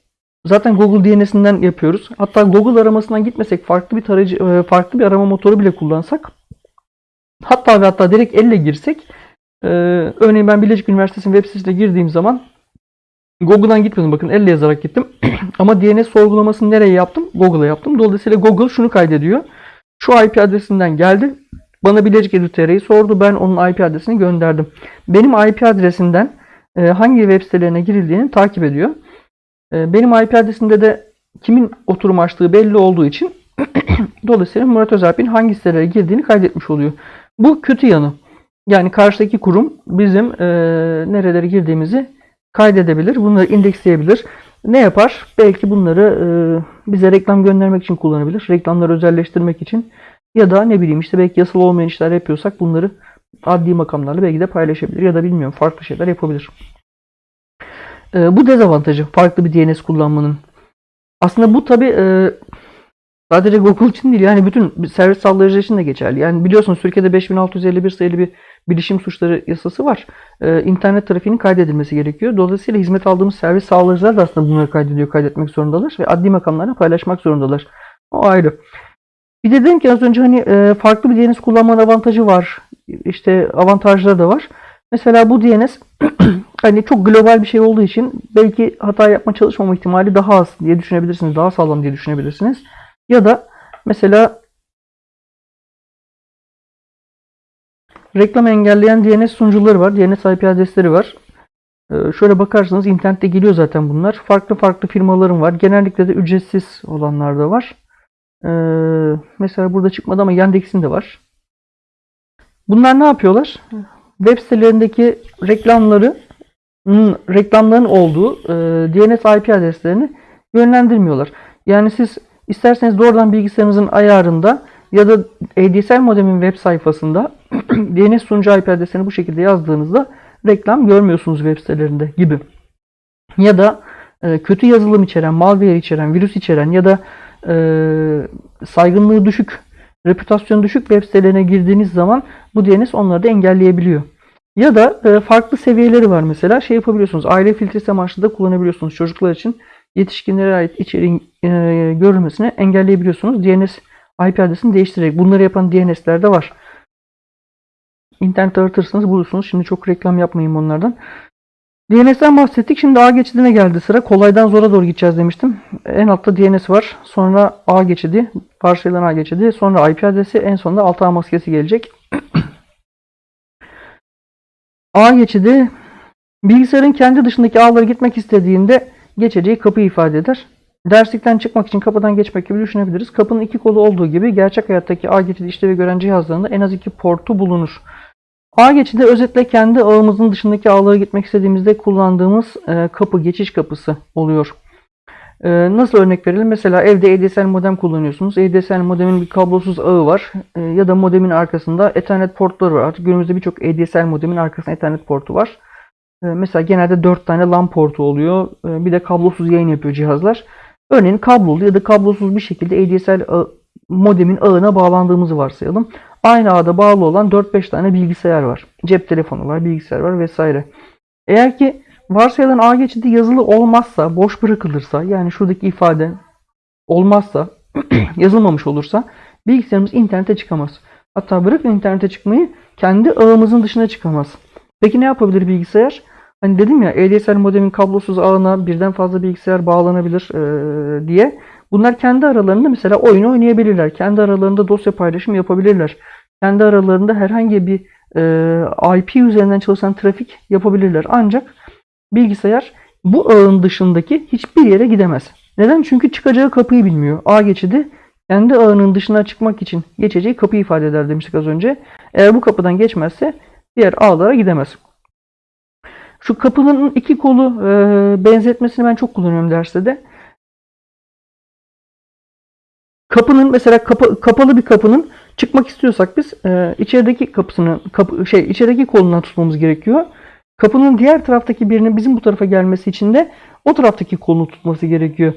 Zaten Google DNS'inden yapıyoruz. Hatta Google aramasından gitmesek farklı bir tarayıcı, e, farklı bir arama motoru bile kullansak hatta ve hatta direkt elle girsek e, örneğin ben Bilecik Üniversitesi'nin web sitesine girdiğim zaman Google'dan gitmedim. Bakın elle yazarak gittim. [clears throat] Ama DNS sorgulamasını nereye yaptım? Google'a yaptım. Dolayısıyla Google şunu kaydediyor. Şu IP adresinden geldi. Bana Bilecik Edu.tr'yi sordu. Ben onun IP adresini gönderdim. Benim IP adresimden e, hangi web sitelerine girildiğini takip ediyor. Benim IP adresimde de kimin oturum açtığı belli olduğu için [clears throat] dolayısıyla Murat Özalp'in hangi sitelere girdiğini kaydetmiş oluyor. Bu kötü yanı. Yani karşıdaki kurum bizim e, nerelere girdiğimizi kaydedebilir. Bunları indeksleyebilir. Ne yapar? Belki bunları e, bize reklam göndermek için kullanabilir. Reklamları özelleştirmek için. Ya da ne bileyim işte belki yasal olmayan işler yapıyorsak bunları adli makamlarla belki de paylaşabilir. Ya da bilmiyorum farklı şeyler yapabilir. E, bu dezavantajı farklı bir DNS kullanmanın. Aslında bu tabi e, sadece Google için değil yani bütün servis sağlayıcılar için de geçerli. Yani biliyorsunuz Türkiye'de 5651 sayılı bir bilişim suçları yasası var. E, internet trafiğinin kaydedilmesi gerekiyor. Dolayısıyla hizmet aldığımız servis sağlayıcılar da aslında bunları kaydediyor, kaydetmek zorundalar ve adli makamlarla paylaşmak zorundalar. O ayrı. Bir de dedim ki az önce hani e, farklı bir DNS kullanmanın avantajı var. İşte avantajları da var. Mesela bu DNS [clears throat] hani çok global bir şey olduğu için belki hata yapma çalışmama ihtimali daha az diye düşünebilirsiniz. Daha sağlam diye düşünebilirsiniz. Ya da mesela reklam engelleyen DNS sunucuları var. DNS IP adresleri var. Ee, şöyle bakarsanız internette geliyor zaten bunlar. Farklı farklı firmaların var. Genellikle de ücretsiz olanlar da var. Ee, mesela burada çıkmadı ama Yandex'in de var. Bunlar ne yapıyorlar? Web sitelerindeki reklamları reklamların olduğu e, DNS IP adreslerini yönlendirmiyorlar. Yani siz isterseniz doğrudan bilgisayarınızın ayarında ya da ADSL modemin web sayfasında [clears throat] DNS sunucu IP adresini bu şekilde yazdığınızda reklam görmüyorsunuz web sitelerinde gibi. Ya da e, kötü yazılım içeren, malware içeren, virüs içeren ya da e, saygınlığı düşük, reputasyonu düşük web sitelerine girdiğiniz zaman bu DNS onları da engelleyebiliyor. Ya da e, farklı seviyeleri var mesela. Şey yapabiliyorsunuz. Aile filtresi amaçlı da kullanabiliyorsunuz. Çocuklar için yetişkinlere ait içeriğin e, görülmesini engelleyebiliyorsunuz. DNS IP adresini değiştirerek. Bunları yapan DNS'ler de var. İnternette aratırsanız bulursunuz. Şimdi çok reklam yapmayayım onlardan. DNS'den bahsettik. Şimdi A geçidine geldi sıra. Kolaydan zora doğru gideceğiz demiştim. En altta DNS var. Sonra A geçidi. Varsayılan A geçidi. Sonra IP adresi. En sonunda alt ağ maskesi gelecek. A geçidi bilgisayarın kendi dışındaki ağlara gitmek istediğinde geçeceği kapıyı ifade eder. Derslikten çıkmak için kapıdan geçmek gibi düşünebiliriz. Kapının iki kolu olduğu gibi gerçek hayattaki ağ geçidi işlevi gören cihazlarında en az iki portu bulunur. Ağ geçidi özetle kendi ağımızın dışındaki ağlara gitmek istediğimizde kullandığımız e, kapı, geçiş kapısı oluyor. E, nasıl örnek verelim? Mesela evde ADSL modem kullanıyorsunuz. ADSL modemin bir kablosuz ağı var. E, ya da modemin arkasında Ethernet portları var. Artık günümüzde birçok ADSL modemin arkasında Ethernet portu var. E, mesela genelde 4 tane LAN portu oluyor. E, bir de kablosuz yayın yapıyor cihazlar. Örneğin kablolu ya da kablosuz bir şekilde ADSL ağı, modemin ağına bağlandığımızı varsayalım. Aynı ağda bağlı olan 4-5 tane bilgisayar var. Cep telefonu var, bilgisayar var vesaire. Eğer ki varsayılan ağ geçidi yazılı olmazsa, boş bırakılırsa, yani şuradaki ifade olmazsa, [clears throat] yazılmamış olursa bilgisayarımız internete çıkamaz. Hatta bırakın internete çıkmayı, kendi ağımızın dışına çıkamaz. Peki ne yapabilir bilgisayar? Hani dedim ya ADSL modemin kablosuz ağına birden fazla bilgisayar bağlanabilir e, diye. Bunlar kendi aralarında mesela oyun oynayabilirler. Kendi aralarında dosya paylaşımı yapabilirler. Kendi aralarında herhangi bir e, IP üzerinden çalışan trafik yapabilirler. Ancak bilgisayar bu ağın dışındaki hiçbir yere gidemez. Neden? Çünkü çıkacağı kapıyı bilmiyor. Ağ geçidi kendi ağının dışına çıkmak için geçeceği kapıyı ifade eder demiştik az önce. Eğer bu kapıdan geçmezse diğer ağlara gidemez. Şu kapının iki kolu e, benzetmesini ben çok kullanıyorum derste de. Kapının mesela kapa, kapalı bir kapının çıkmak istiyorsak biz e, içerideki kapısını kapı, şey içerideki kolundan tutmamız gerekiyor. Kapının diğer taraftaki birinin bizim bu tarafa gelmesi için de o taraftaki kolunu tutması gerekiyor.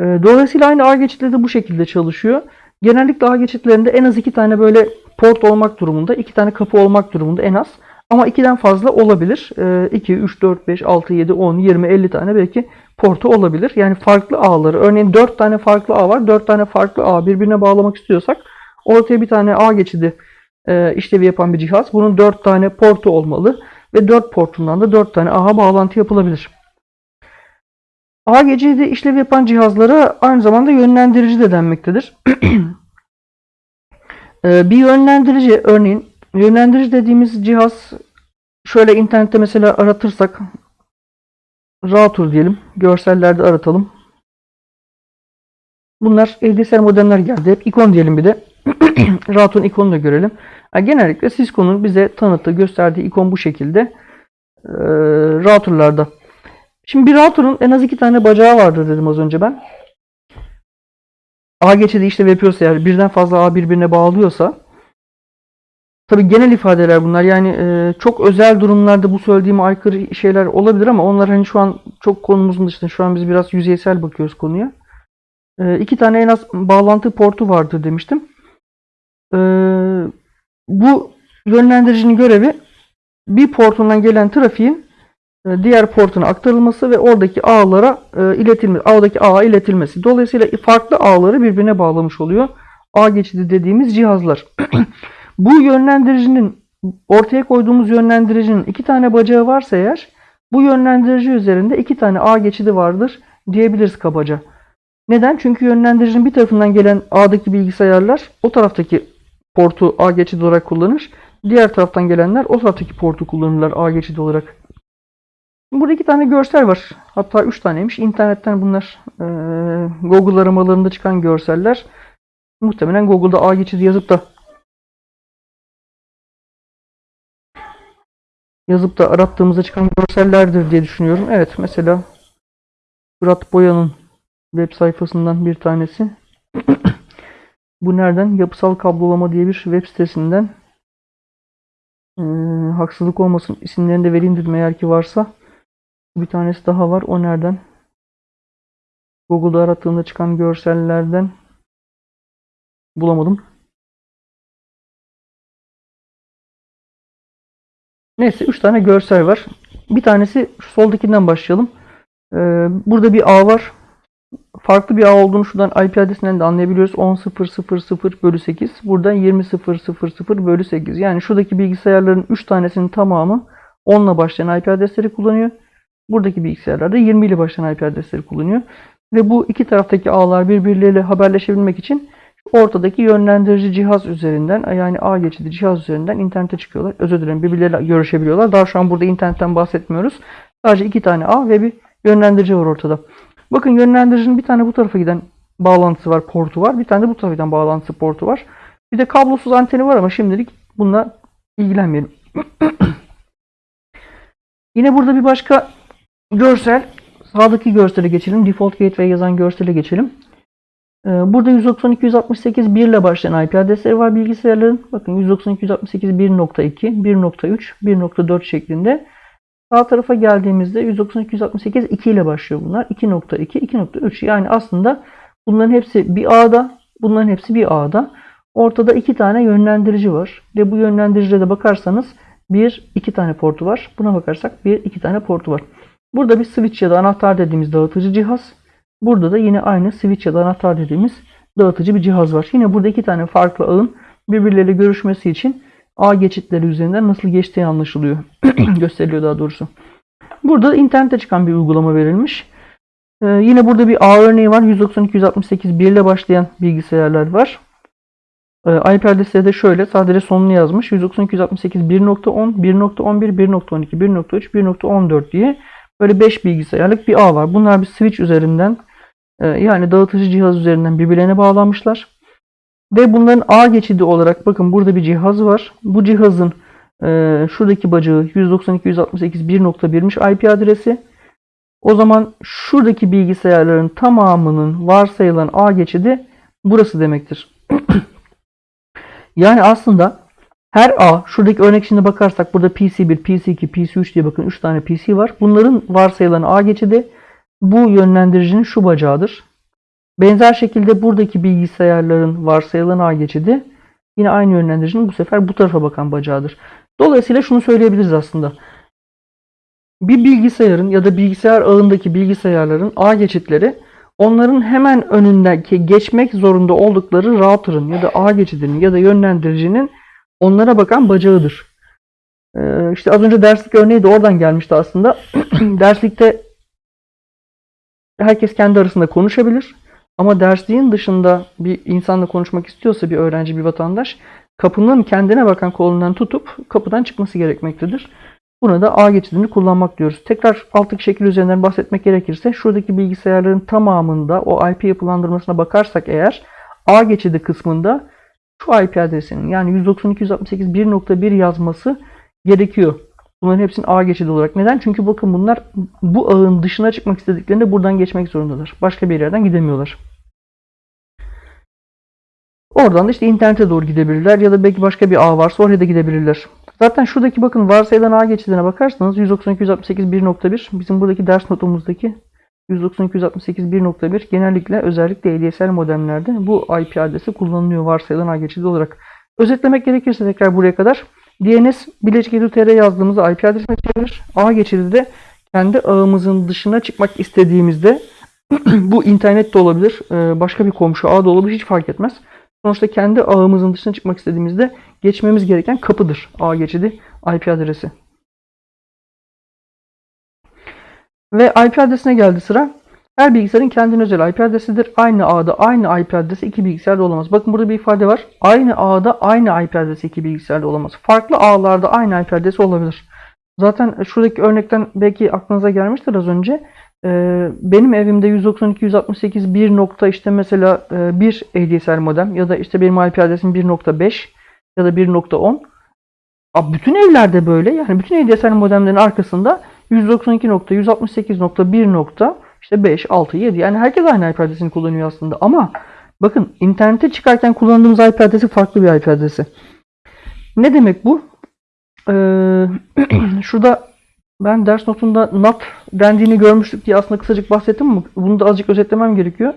E, dolayısıyla aynı ağ geçitleri de bu şekilde çalışıyor. Genellikle ağ geçitlerinde en az iki tane böyle port olmak durumunda, iki tane kapı olmak durumunda en az. Ama 2'den fazla olabilir. 2, 3, 4, 5, 6, 7, 10, 20, 50 tane belki portu olabilir. Yani farklı ağları. Örneğin 4 tane farklı ağ var. 4 tane farklı ağ birbirine bağlamak istiyorsak ortaya bir tane ağ geçidi e, işlevi yapan bir cihaz. Bunun 4 tane portu olmalı. Ve 4 portundan da 4 tane ağa bağlantı yapılabilir. Ağ geçidi işlevi yapan cihazlara aynı zamanda yönlendirici de denmektedir. [clears throat] e, bir yönlendirici örneğin Yönlendirici dediğimiz cihaz şöyle internette mesela aratırsak router diyelim. Görsellerde aratalım. Bunlar ADSL modemler geldi. Hep ikon diyelim bir de. [clears throat] router'ın ikonunu da görelim. Yani genellikle Cisco'nun bize tanıttığı, gösterdiği ikon bu şekilde. Ee, router'larda. Şimdi bir router'ın en az iki tane bacağı vardır dedim az önce ben. A geçidi işlev yapıyorsa eğer birden fazla A birbirine bağlıyorsa Tabi genel ifadeler bunlar. Yani e, çok özel durumlarda bu söylediğime aykırı şeyler olabilir ama onlar hani şu an çok konumuzun dışında. Şu an biz biraz yüzeysel bakıyoruz konuya. E, iki tane en az bağlantı portu vardır demiştim. E, bu yönlendiricinin görevi bir portundan gelen trafiğin e, diğer portuna aktarılması ve oradaki ağlara e, iletilmesi, ağdaki ağa iletilmesi. Dolayısıyla farklı ağları birbirine bağlamış oluyor. Ağ geçidi dediğimiz cihazlar. [clears throat] Bu yönlendiricinin ortaya koyduğumuz yönlendiricinin iki tane bacağı varsa eğer bu yönlendirici üzerinde iki tane ağ geçidi vardır diyebiliriz kabaca. Neden? Çünkü yönlendiricinin bir tarafından gelen ağdaki bilgisayarlar o taraftaki portu ağ geçidi olarak kullanır. Diğer taraftan gelenler o taraftaki portu kullanırlar ağ geçidi olarak. Burada iki tane görsel var. Hatta üç taneymiş. İnternetten bunlar e, Google aramalarında çıkan görseller. Muhtemelen Google'da ağ geçidi yazıp da yazıp da arattığımızda çıkan görsellerdir diye düşünüyorum. Evet mesela Fırat Boya'nın web sayfasından bir tanesi. Bu nereden? Yapısal kablolama diye bir web sitesinden. Ee, haksızlık olmasın. İsimlerini de vereyim dedim eğer ki varsa. Bir tanesi daha var. O nereden? Google'da arattığımda çıkan görsellerden bulamadım. Neyse 3 tane görsel var. Bir tanesi soldakinden başlayalım. Ee, burada bir ağ var. Farklı bir ağ olduğunu şuradan IP adresinden de anlayabiliyoruz. 10.0.0.0 bölü 8. Burada 20.0.0.0 bölü 8. Yani şuradaki bilgisayarların 3 tanesinin tamamı 10 ile başlayan IP adresleri kullanıyor. Buradaki bilgisayarlar da 20 ile başlayan IP adresleri kullanıyor. Ve bu iki taraftaki ağlar birbirleriyle haberleşebilmek için ortadaki yönlendirici cihaz üzerinden yani ağ geçidi cihaz üzerinden internete çıkıyorlar. Özür dilerim birbirleriyle görüşebiliyorlar. Daha şu an burada internetten bahsetmiyoruz. Sadece iki tane ağ ve bir yönlendirici var ortada. Bakın yönlendiricinin bir tane bu tarafa giden bağlantısı var, portu var. Bir tane de bu tarafa giden bağlantısı portu var. Bir de kablosuz anteni var ama şimdilik bununla ilgilenmeyelim. [clears throat] Yine burada bir başka görsel. Sağdaki görsele geçelim. Default gateway yazan görsele geçelim. Ee, Burada 192.168 1 ile başlayan IP adresleri var bilgisayarların. Bakın 192.168 1.2, 1.3, 1.4 şeklinde. Sağ tarafa geldiğimizde 192.168 2 ile başlıyor bunlar. 2.2, 2.3 yani aslında bunların hepsi bir ağda, bunların hepsi bir ağda. Ortada iki tane yönlendirici var. Ve bu yönlendiricide de bakarsanız bir, iki tane portu var. Buna bakarsak bir, iki tane portu var. Burada bir switch ya da anahtar dediğimiz dağıtıcı cihaz. Burada da yine aynı switch ya da anahtar dediğimiz dağıtıcı bir cihaz var. Yine burada iki tane farklı ağın birbirleriyle görüşmesi için ağ geçitleri üzerinden nasıl geçtiği anlaşılıyor. [clears throat] Gösteriliyor daha doğrusu. Burada internette çıkan bir uygulama verilmiş. Ee, yine burada bir ağ örneği var. 192.168 1 ile başlayan bilgisayarlar var. Ee, IP adresleri de şöyle. Sadece sonunu yazmış. 192.168 1.10, 1.11, 1.12, 1.3, 1.14 diye böyle 5 bilgisayarlık bir ağ var. Bunlar bir switch üzerinden e, yani dağıtıcı cihaz üzerinden birbirlerine bağlanmışlar. Ve bunların ağ geçidi olarak bakın burada bir cihaz var. Bu cihazın e, şuradaki bacağı 192.168 1.1'miş IP adresi. O zaman şuradaki bilgisayarların tamamının varsayılan ağ geçidi burası demektir. [clears throat] yani aslında her ağ, şuradaki örnek şimdi bakarsak burada PC1, PC2, PC3 diye bakın 3 tane PC var. Bunların varsayılan ağ geçidi bu yönlendiricinin şu bacağıdır. Benzer şekilde buradaki bilgisayarların varsayılan ağ geçidi yine aynı yönlendiricinin bu sefer bu tarafa bakan bacağıdır. Dolayısıyla şunu söyleyebiliriz aslında. Bir bilgisayarın ya da bilgisayar ağındaki bilgisayarların ağ geçitleri onların hemen önündeki geçmek zorunda oldukları router'ın ya da ağ geçidinin ya da yönlendiricinin onlara bakan bacağıdır. Ee, işte az önce derslik örneği de oradan gelmişti aslında. [clears throat] Derslikte herkes kendi arasında konuşabilir. Ama dersliğin dışında bir insanla konuşmak istiyorsa bir öğrenci, bir vatandaş kapının kendine bakan kolundan tutup kapıdan çıkması gerekmektedir. Buna da ağ geçidini kullanmak diyoruz. Tekrar alttaki şekil üzerinden bahsetmek gerekirse şuradaki bilgisayarların tamamında o IP yapılandırmasına bakarsak eğer ağ geçidi kısmında şu IP adresinin yani 192.168 1.1 yazması gerekiyor. Bunların hepsinin ağ geçidi olarak. Neden? Çünkü bakın bunlar bu ağın dışına çıkmak istediklerinde buradan geçmek zorundadır. Başka bir yerden gidemiyorlar. Oradan da işte internete doğru gidebilirler ya da belki başka bir ağ varsa oraya da gidebilirler. Zaten şuradaki bakın varsayılan ağ geçidine bakarsanız 192.168 1.1 bizim buradaki ders notumuzdaki 192.168 1.1 genellikle özellikle ADSL modemlerde bu IP adresi kullanılıyor varsayılan ağ geçidi olarak. Özetlemek gerekirse tekrar buraya kadar DNS Bilecik Edu.tr yazdığımızda IP adresine çevirir. Ağ geçidi de kendi ağımızın dışına çıkmak istediğimizde [clears throat] bu internet de olabilir, e, başka bir komşu ağ da olabilir hiç fark etmez. Sonuçta kendi ağımızın dışına çıkmak istediğimizde geçmemiz gereken kapıdır ağ geçidi IP adresi. Ve IP adresine geldi sıra. Her bilgisayarın kendine özel IP adresidir. Aynı ağda aynı IP adresi iki bilgisayarda olamaz. Bakın burada bir ifade var. Aynı ağda aynı IP adresi iki bilgisayarda olamaz. Farklı ağlarda aynı IP adresi olabilir. Zaten şuradaki örnekten belki aklınıza gelmiştir az önce. Ee, benim evimde 192.168 bir nokta işte mesela e, bir ADSL modem ya da işte benim IP adresim 1.5 ya da 1.10. Abi Bütün evlerde böyle. Yani bütün ADSL modemlerin arkasında 192.168.1 nokta işte 5, 6, 7 yani herkes aynı IP adresini kullanıyor aslında ama bakın internete çıkarken kullandığımız IP adresi farklı bir IP adresi. Ne demek bu? Ee, [clears throat] şurada ben ders notunda NAT dendiğini görmüştük diye aslında kısacık bahsettim ama bunu da azıcık özetlemem gerekiyor.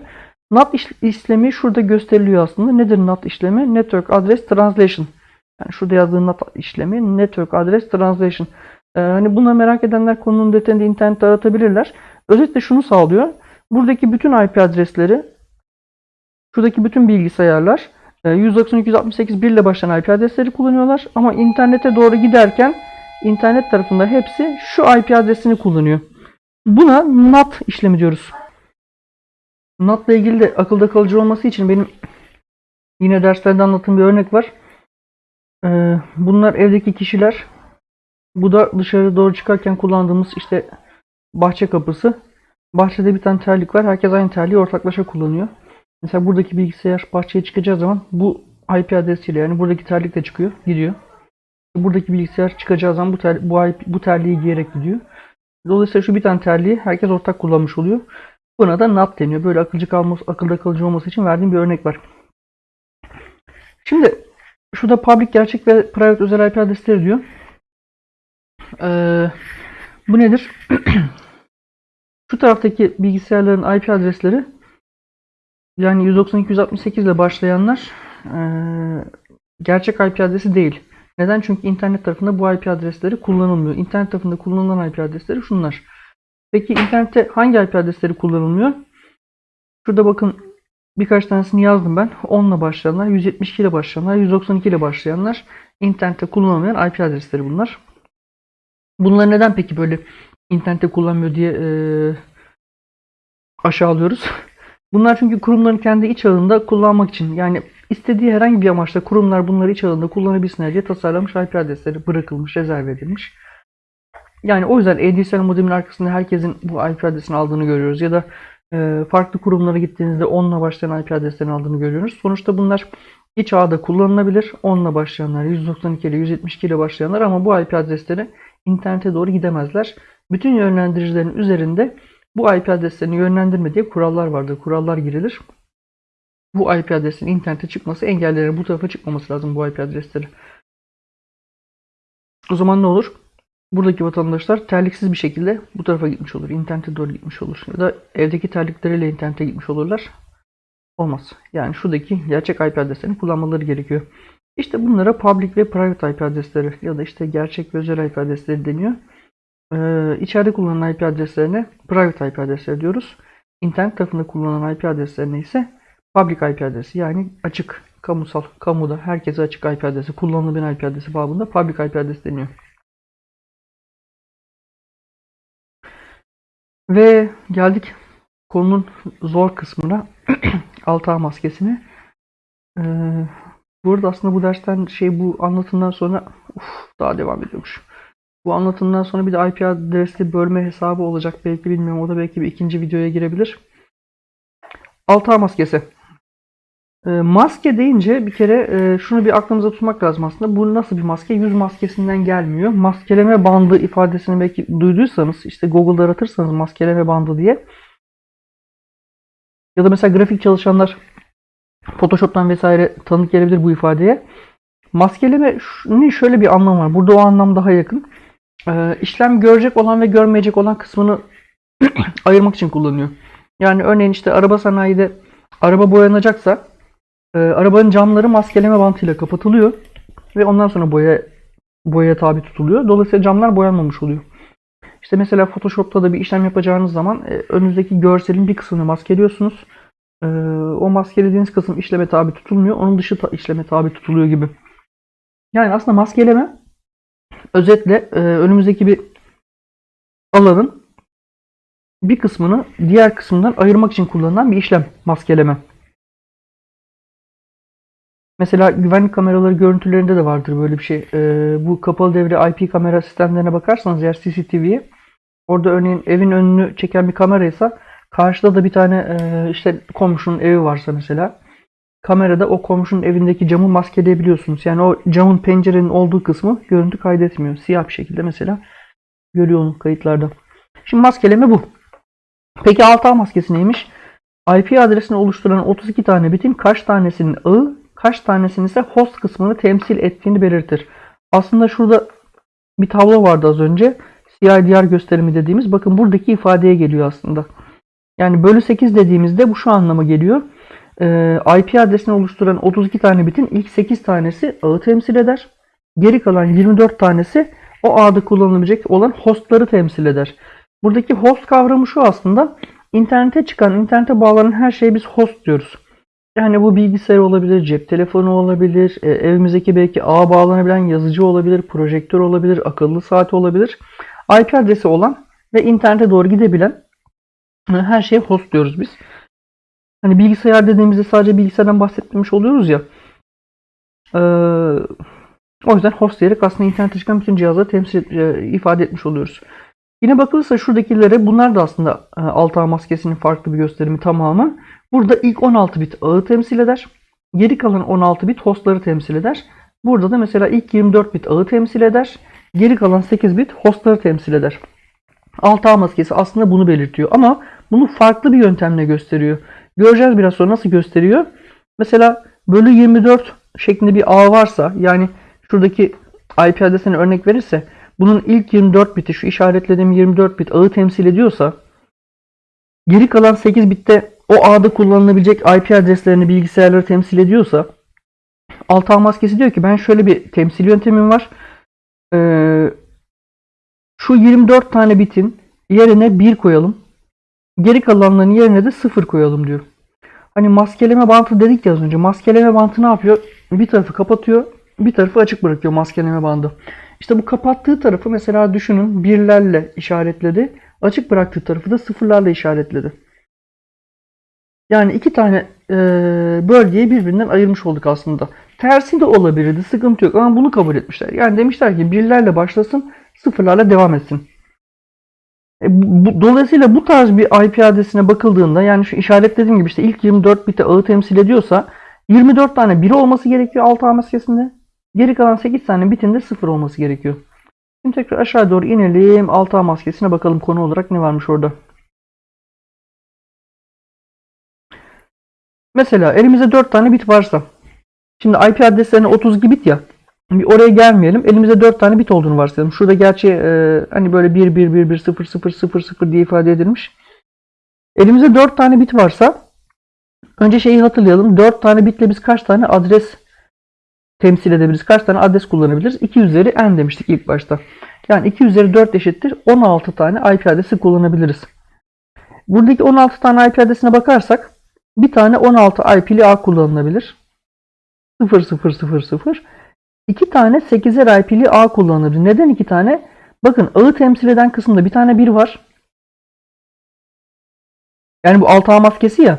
NAT iş- işlemi şurada gösteriliyor aslında. Nedir NAT işlemi? Network Address Translation. Yani şurada yazdığı NAT işlemi Network Address Translation. Ee, hani buna merak edenler konunun detayını internette aratabilirler. Özetle şunu sağlıyor. Buradaki bütün IP adresleri, şuradaki bütün bilgisayarlar e, 192.168 1 ile başlayan IP adresleri kullanıyorlar. Ama internete doğru giderken internet tarafında hepsi şu IP adresini kullanıyor. Buna NAT işlemi diyoruz. NAT ile ilgili de akılda kalıcı olması için benim yine derslerde anlattığım bir örnek var. Ee, bunlar evdeki kişiler. Bu da dışarı doğru çıkarken kullandığımız işte bahçe kapısı. Bahçede bir tane terlik var. Herkes aynı terliği ortaklaşa kullanıyor. Mesela buradaki bilgisayar bahçeye çıkacağı zaman bu IP adresiyle yani buradaki terlik de çıkıyor, gidiyor. Buradaki bilgisayar çıkacağı zaman bu, ter, bu, IP, bu terliği giyerek gidiyor. Dolayısıyla şu bir tane terliği herkes ortak kullanmış oluyor. Buna da NAT deniyor. Böyle akılcı kalması, akılda kalıcı olması için verdiğim bir örnek var. Şimdi şurada public gerçek ve private özel IP adresleri diyor. Ee, bu nedir? [clears throat] Şu taraftaki bilgisayarların IP adresleri yani 192.168 ile başlayanlar eee, gerçek IP adresi değil. Neden? Çünkü internet tarafında bu IP adresleri kullanılmıyor. İnternet tarafında kullanılan IP adresleri şunlar. Peki internette hangi IP adresleri kullanılmıyor? Şurada bakın birkaç tanesini yazdım ben. 10 ile başlayanlar, 172 ile başlayanlar, 192 ile başlayanlar internette kullanılmayan IP adresleri bunlar. Bunları neden peki böyle internette kullanmıyor diye eee, aşağılıyoruz? [laughs] Bunlar çünkü kurumların kendi iç ağında kullanmak için yani istediği herhangi bir amaçla kurumlar bunları iç ağında kullanabilsinler diye tasarlanmış IP adresleri bırakılmış, rezerve edilmiş. Yani o yüzden ADSL modemin arkasında herkesin bu IP adresini aldığını görüyoruz ya da e, farklı kurumlara gittiğinizde 10 ile başlayan IP adreslerini aldığını görüyoruz. Sonuçta bunlar iç ağda kullanılabilir. 10 ile başlayanlar, 192 ile 172 ile başlayanlar ama bu IP adresleri internete doğru gidemezler. Bütün yönlendiricilerin üzerinde bu IP adreslerini yönlendirme diye kurallar vardır. Kurallar girilir. Bu IP adresinin internete çıkması engellenir. Bu tarafa çıkmaması lazım bu IP adresleri. O zaman ne olur? Buradaki vatandaşlar terliksiz bir şekilde bu tarafa gitmiş olur. İnternete doğru gitmiş olur. Ya da evdeki terlikleriyle internete gitmiş olurlar. Olmaz. Yani şuradaki gerçek IP adreslerini kullanmaları gerekiyor. İşte bunlara public ve private IP adresleri ya da işte gerçek ve özel IP adresleri deniyor. Ee, içeride kullanılan IP adreslerine private IP adresleri diyoruz. İnternet tarafında kullanılan IP adreslerine ise public IP adresi yani açık, kamusal, kamuda herkese açık IP adresi, kullanılabilen IP adresi babında public IP adresi deniyor. Ve geldik konunun zor kısmına. [clears throat] 6A maskesine. Ee, bu arada aslında bu dersten şey bu anlatımdan sonra uf, daha devam ediyormuş. Bu anlatımdan sonra bir de IP adresli bölme hesabı olacak. Belki bilmiyorum. O da belki bir ikinci videoya girebilir. 6A maskesi. E, maske deyince bir kere e, şunu bir aklımıza tutmak lazım aslında. Bu nasıl bir maske? Yüz maskesinden gelmiyor. Maskeleme bandı ifadesini belki duyduysanız işte Google'da aratırsanız maskeleme bandı diye. Ya da mesela grafik çalışanlar Photoshop'tan vesaire tanık gelebilir bu ifadeye. Maskeleme ne şöyle bir anlam var. Burada o anlam daha yakın. Ee, işlem görecek olan ve görmeyecek olan kısmını [clears throat] ayırmak için kullanıyor. Yani örneğin işte araba sanayide araba boyanacaksa e, arabanın camları maskeleme bantıyla kapatılıyor ve ondan sonra boya boyaya tabi tutuluyor. Dolayısıyla camlar boyanmamış oluyor. İşte mesela Photoshop'ta da bir işlem yapacağınız zaman e, önünüzdeki görselin bir kısmını maskeliyorsunuz. E, o maskelediğiniz kısım işleme tabi tutulmuyor. Onun dışı ta- işleme tabi tutuluyor gibi. Yani aslında maskeleme özetle e, önümüzdeki bir alanın bir kısmını diğer kısmından ayırmak için kullanılan bir işlem maskeleme. Mesela güvenlik kameraları görüntülerinde de vardır böyle bir şey. Ee, bu kapalı devre IP kamera sistemlerine bakarsanız eğer CCTV'ye orada örneğin evin önünü çeken bir kameraysa karşıda da bir tane e, işte komşunun evi varsa mesela kamerada o komşunun evindeki camı maskeleyebiliyorsunuz. Yani o camın pencerenin olduğu kısmı görüntü kaydetmiyor. Siyah bir şekilde mesela görüyor onu kayıtlarda. Şimdi maskeleme bu. Peki alt ağ maskesi neymiş? IP adresini oluşturan 32 tane bitin kaç tanesinin ağı, kaç tanesinin ise host kısmını temsil ettiğini belirtir. Aslında şurada bir tablo vardı az önce. CIDR gösterimi dediğimiz. Bakın buradaki ifadeye geliyor aslında. Yani bölü 8 dediğimizde bu şu anlama geliyor. Ee, IP adresini oluşturan 32 tane bitin ilk 8 tanesi ağı temsil eder. Geri kalan 24 tanesi o ağda kullanılabilecek olan hostları temsil eder. Buradaki host kavramı şu aslında. İnternete çıkan, internete bağlanan her şeye biz host diyoruz. Yani bu bilgisayar olabilir, cep telefonu olabilir, e, evimizdeki belki ağa bağlanabilen yazıcı olabilir, projektör olabilir, akıllı saat olabilir. IP adresi olan ve internete doğru gidebilen her şeye host diyoruz biz. Hani bilgisayar dediğimizde sadece bilgisayardan bahsetmemiş oluyoruz ya. E, o yüzden host diyerek aslında internete çıkan bütün cihazları temsil e, ifade etmiş oluyoruz. Yine bakılırsa şuradakilere bunlar da aslında e, alt ağ maskesinin farklı bir gösterimi tamamı. Burada ilk 16 bit ağı temsil eder. Geri kalan 16 bit hostları temsil eder. Burada da mesela ilk 24 bit ağı temsil eder. Geri kalan 8 bit hostları temsil eder. Alt ağ maskesi aslında bunu belirtiyor ama bunu farklı bir yöntemle gösteriyor. Göreceğiz biraz sonra nasıl gösteriyor. Mesela bölü 24 şeklinde bir ağ varsa yani şuradaki IP adresine örnek verirse bunun ilk 24 biti şu işaretlediğim 24 bit ağı temsil ediyorsa geri kalan 8 bitte o ağda kullanılabilecek IP adreslerini bilgisayarları temsil ediyorsa alt maskesi diyor ki ben şöyle bir temsil yöntemim var. Ee, şu 24 tane bitin yerine 1 koyalım. Geri kalanların yerine de 0 koyalım diyor. Hani maskeleme bantı dedik ya az önce. Maskeleme bantı ne yapıyor? Bir tarafı kapatıyor, bir tarafı açık bırakıyor maskeleme bandı. İşte bu kapattığı tarafı mesela düşünün birlerle işaretledi. Açık bıraktığı tarafı da sıfırlarla işaretledi. Yani iki tane e, bölgeyi birbirinden ayırmış olduk aslında. Tersi de olabilirdi. Sıkıntı yok ama bunu kabul etmişler. Yani demişler ki birlerle başlasın, sıfırlarla devam etsin. E, bu, dolayısıyla bu tarz bir IP adresine bakıldığında yani şu işaretlediğim gibi işte ilk 24 biti ağı temsil ediyorsa 24 tane biri olması gerekiyor alt ağ maskesinde. Geri kalan 8 tane bitinde 0 olması gerekiyor. Şimdi tekrar aşağı doğru inelim. Alt ağ maskesine bakalım konu olarak ne varmış orada. Mesela elimizde 4 tane bit varsa. Şimdi IP adreslerine 32 bit ya. Oraya gelmeyelim. Elimizde 4 tane bit olduğunu varsayalım. Şurada gerçi e, hani böyle 1 1 1 1 0 0 0 0 diye ifade edilmiş. Elimizde 4 tane bit varsa önce şeyi hatırlayalım. 4 tane bitle biz kaç tane adres temsil edebiliriz? Kaç tane adres kullanabiliriz? 2 üzeri n demiştik ilk başta. Yani 2 üzeri 4 eşittir 16 tane IP adresi kullanabiliriz. Buradaki 16 tane IP adresine bakarsak bir tane 16 IP'li ağ kullanılabilir. 0000. İki tane 8'er IP'li ağ kullanılabilir. Neden iki tane? Bakın ağı temsil eden kısımda bir tane 1 var. Yani bu alt ağ maskesi ya.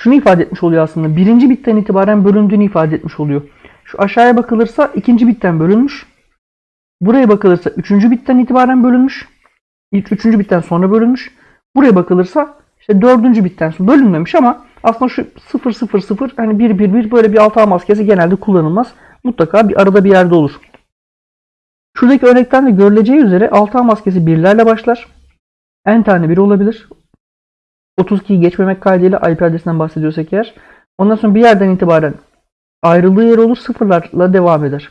Şunu ifade etmiş oluyor aslında. Birinci bitten itibaren bölündüğünü ifade etmiş oluyor. Şu aşağıya bakılırsa ikinci bitten bölünmüş. Buraya bakılırsa üçüncü bitten itibaren bölünmüş. İlk üçüncü bitten sonra bölünmüş. Buraya bakılırsa işte dördüncü bitten sonra bölünmemiş ama aslında şu 0 0 0 hani 1 1 1 böyle bir alt ağ maskesi genelde kullanılmaz. Mutlaka bir arada bir yerde olur. Şuradaki örnekten de görüleceği üzere alt ağ maskesi birlerle başlar. N tane bir olabilir. 32'yi geçmemek kaydıyla IP adresinden bahsediyorsak eğer. Ondan sonra bir yerden itibaren ayrıldığı yer olur sıfırlarla devam eder.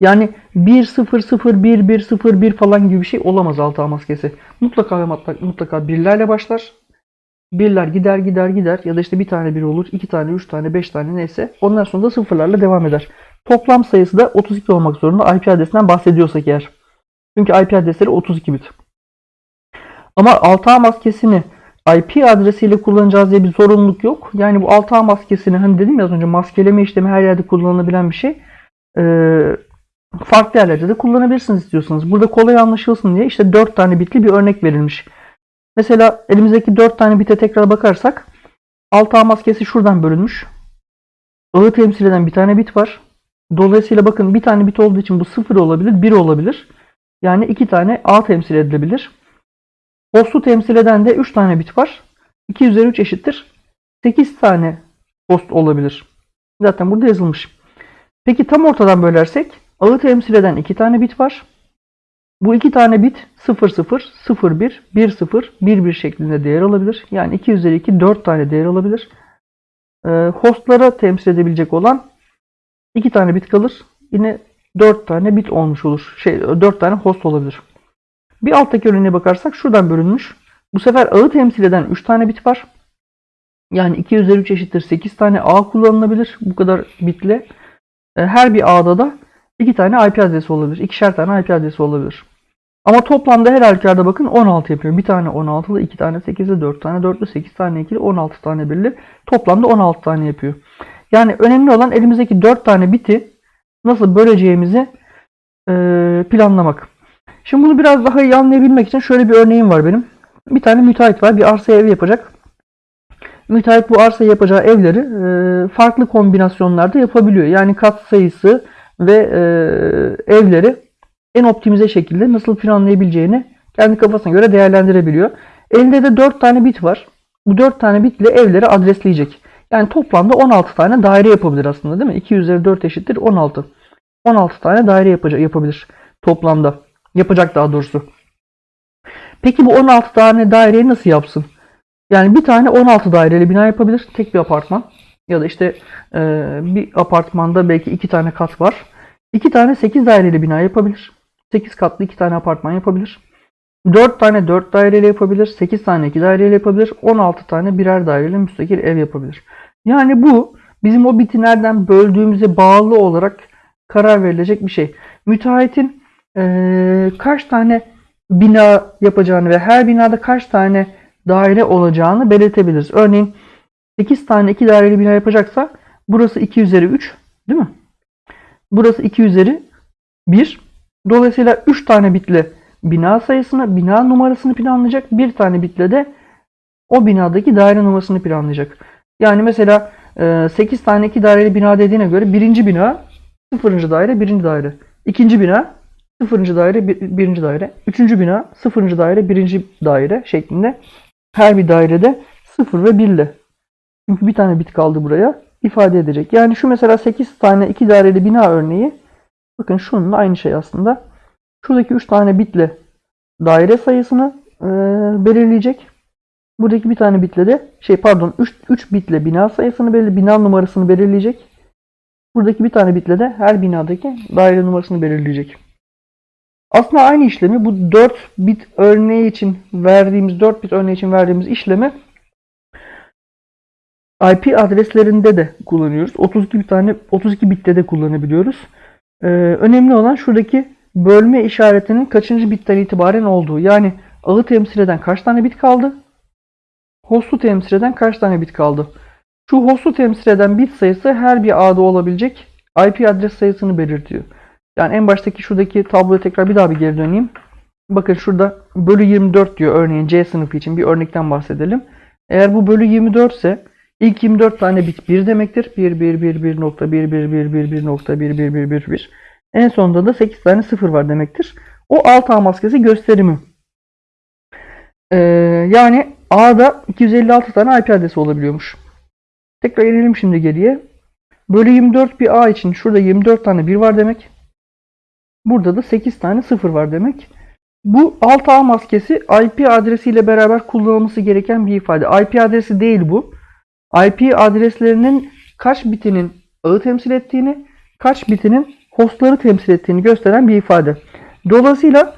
Yani 1 0 0 1 1 0 1 falan gibi bir şey olamaz alt ağ maskesi. Mutlaka ve mutlaka birlerle başlar. Birler gider gider gider ya da işte bir tane bir olur, iki tane, üç tane, beş tane neyse. Ondan sonra da sıfırlarla devam eder. Toplam sayısı da 32 olmak zorunda IP adresinden bahsediyorsak eğer. Çünkü IP adresleri 32 bit. Ama 6A maskesini IP adresiyle kullanacağız diye bir zorunluluk yok. Yani bu 6A maskesini hani dedim ya az önce maskeleme işlemi her yerde kullanılabilen bir şey. Ee, farklı yerlerde de kullanabilirsiniz istiyorsanız. Burada kolay anlaşılsın diye işte 4 tane bitli bir örnek verilmiş. Mesela elimizdeki 4 tane bite tekrar bakarsak 6A maskesi şuradan bölünmüş. Ağı temsil eden bir tane bit var. Dolayısıyla bakın bir tane bit olduğu için bu 0 olabilir, 1 olabilir. Yani 2 tane A temsil edilebilir. Host'u temsil eden de 3 tane bit var. 2 üzeri 3 eşittir. 8 tane host olabilir. Zaten burada yazılmış. Peki tam ortadan bölersek ağı temsil eden 2 tane bit var. Bu 2 tane bit 0 0, 0 1, 1 0, 1 1 şeklinde değer alabilir. Yani 2 üzeri 2 4 tane değer alabilir. Ee, hostlara temsil edebilecek olan 2 tane bit kalır. Yine 4 tane bit olmuş olur. Şey 4 tane host olabilir. Bir alttaki örneğine bakarsak şuradan bölünmüş. Bu sefer ağı temsil eden 3 tane bit var. Yani 2 üzeri 3 eşittir 8 tane ağ kullanılabilir. Bu kadar bitle. E, Her bir ağda da 2 tane IP adresi olabilir. İkişer tane IP adresi olabilir. Ama toplamda her halükarda bakın 16 yapıyor. Bir tane 16'lı, 2 tane 8'li, 4 tane 4'lü, 8 tane 2'li, 16 tane birli. Toplamda 16 tane yapıyor. Yani önemli olan elimizdeki 4 tane biti nasıl böleceğimizi e, planlamak. Şimdi bunu biraz daha iyi anlayabilmek için şöyle bir örneğim var benim. Bir tane müteahhit var. Bir arsaya ev yapacak. Müteahhit bu arsaya yapacağı evleri e, farklı kombinasyonlarda yapabiliyor. Yani kat sayısı ve e, evleri en optimize şekilde nasıl planlayabileceğini kendi kafasına göre değerlendirebiliyor. Elinde de 4 tane bit var. Bu 4 tane bitle evleri adresleyecek. Yani toplamda 16 tane daire yapabilir aslında değil mi? 2 üzeri 4 eşittir 16. 16 tane daire yapacak, yapabilir toplamda. Yapacak daha doğrusu. Peki bu 16 tane daireyi nasıl yapsın? Yani bir tane 16 daireli bina yapabilir. Tek bir apartman. Ya da işte e, bir apartmanda belki iki tane kat var. İki tane 8 daireli bina yapabilir. 8 katlı iki tane apartman yapabilir. 4 tane 4 daireli yapabilir. 8 tane 2 daireli yapabilir. 16 tane birer daireli müstakil ev yapabilir. Yani bu bizim o biti nereden böldüğümüze bağlı olarak karar verilecek bir şey. Müteahhitin eee, kaç tane bina yapacağını ve her binada kaç tane daire olacağını belirtebiliriz. Örneğin 8 tane 2 daireli bina yapacaksa burası 2 üzeri 3 değil mi? Burası 2 üzeri 1. Dolayısıyla 3 tane bitle bina sayısını, bina numarasını planlayacak. Bir tane bitle de o binadaki daire numarasını planlayacak. Yani mesela e, 8 tane 2 daireli bina dediğine göre birinci bina 0. daire 1. daire. İkinci bina 0. daire 1. daire. Üçüncü bina 0. daire 1. daire şeklinde her bir dairede 0 ve 1 ile. Çünkü bir tane bit kaldı buraya ifade edecek. Yani şu mesela 8 tane 2 daireli bina örneği bakın şununla aynı şey aslında. Şuradaki 3 tane bitle daire sayısını e, belirleyecek. Buradaki bir tane bitle de şey pardon 3, 3 bitle bina sayısını belirleyecek. Bina numarasını belirleyecek. Buradaki bir tane bitle de her binadaki daire numarasını belirleyecek. Aslında aynı işlemi bu 4 bit örneği için verdiğimiz 4 bit örneği için verdiğimiz işlemi IP adreslerinde de kullanıyoruz. 32 bir tane 32 bitte de kullanabiliyoruz. Ee, önemli olan şuradaki bölme işaretinin kaçıncı bitten itibaren olduğu. Yani ağı temsil eden kaç tane bit kaldı? Host'u temsil eden kaç tane bit kaldı? Şu host'u temsil eden bit sayısı her bir ağda olabilecek IP adres sayısını belirtiyor. Yani en baştaki şuradaki tabloya tekrar bir daha bir geri döneyim. Bakın şurada bölü 24 diyor örneğin C sınıfı için bir örnekten bahsedelim. Eğer bu bölü 24 ise ilk 24 tane bit 1 demektir. 1 1 1 1 nokta 1 1 1 1 1 nokta 1 1 1 1 1. En sonunda da 8 tane 0 var demektir. O alt ağ maskesi gösterimi. Ee, yani A'da 256 tane IP adresi olabiliyormuş. Tekrar inelim şimdi geriye. Bölü 24 bir A için şurada 24 tane 1 var demek. Burada da 8 tane 0 var demek. Bu alt ağ maskesi IP adresiyle beraber kullanılması gereken bir ifade. IP adresi değil bu. IP adreslerinin kaç bitinin ağı temsil ettiğini, kaç bitinin hostları temsil ettiğini gösteren bir ifade. Dolayısıyla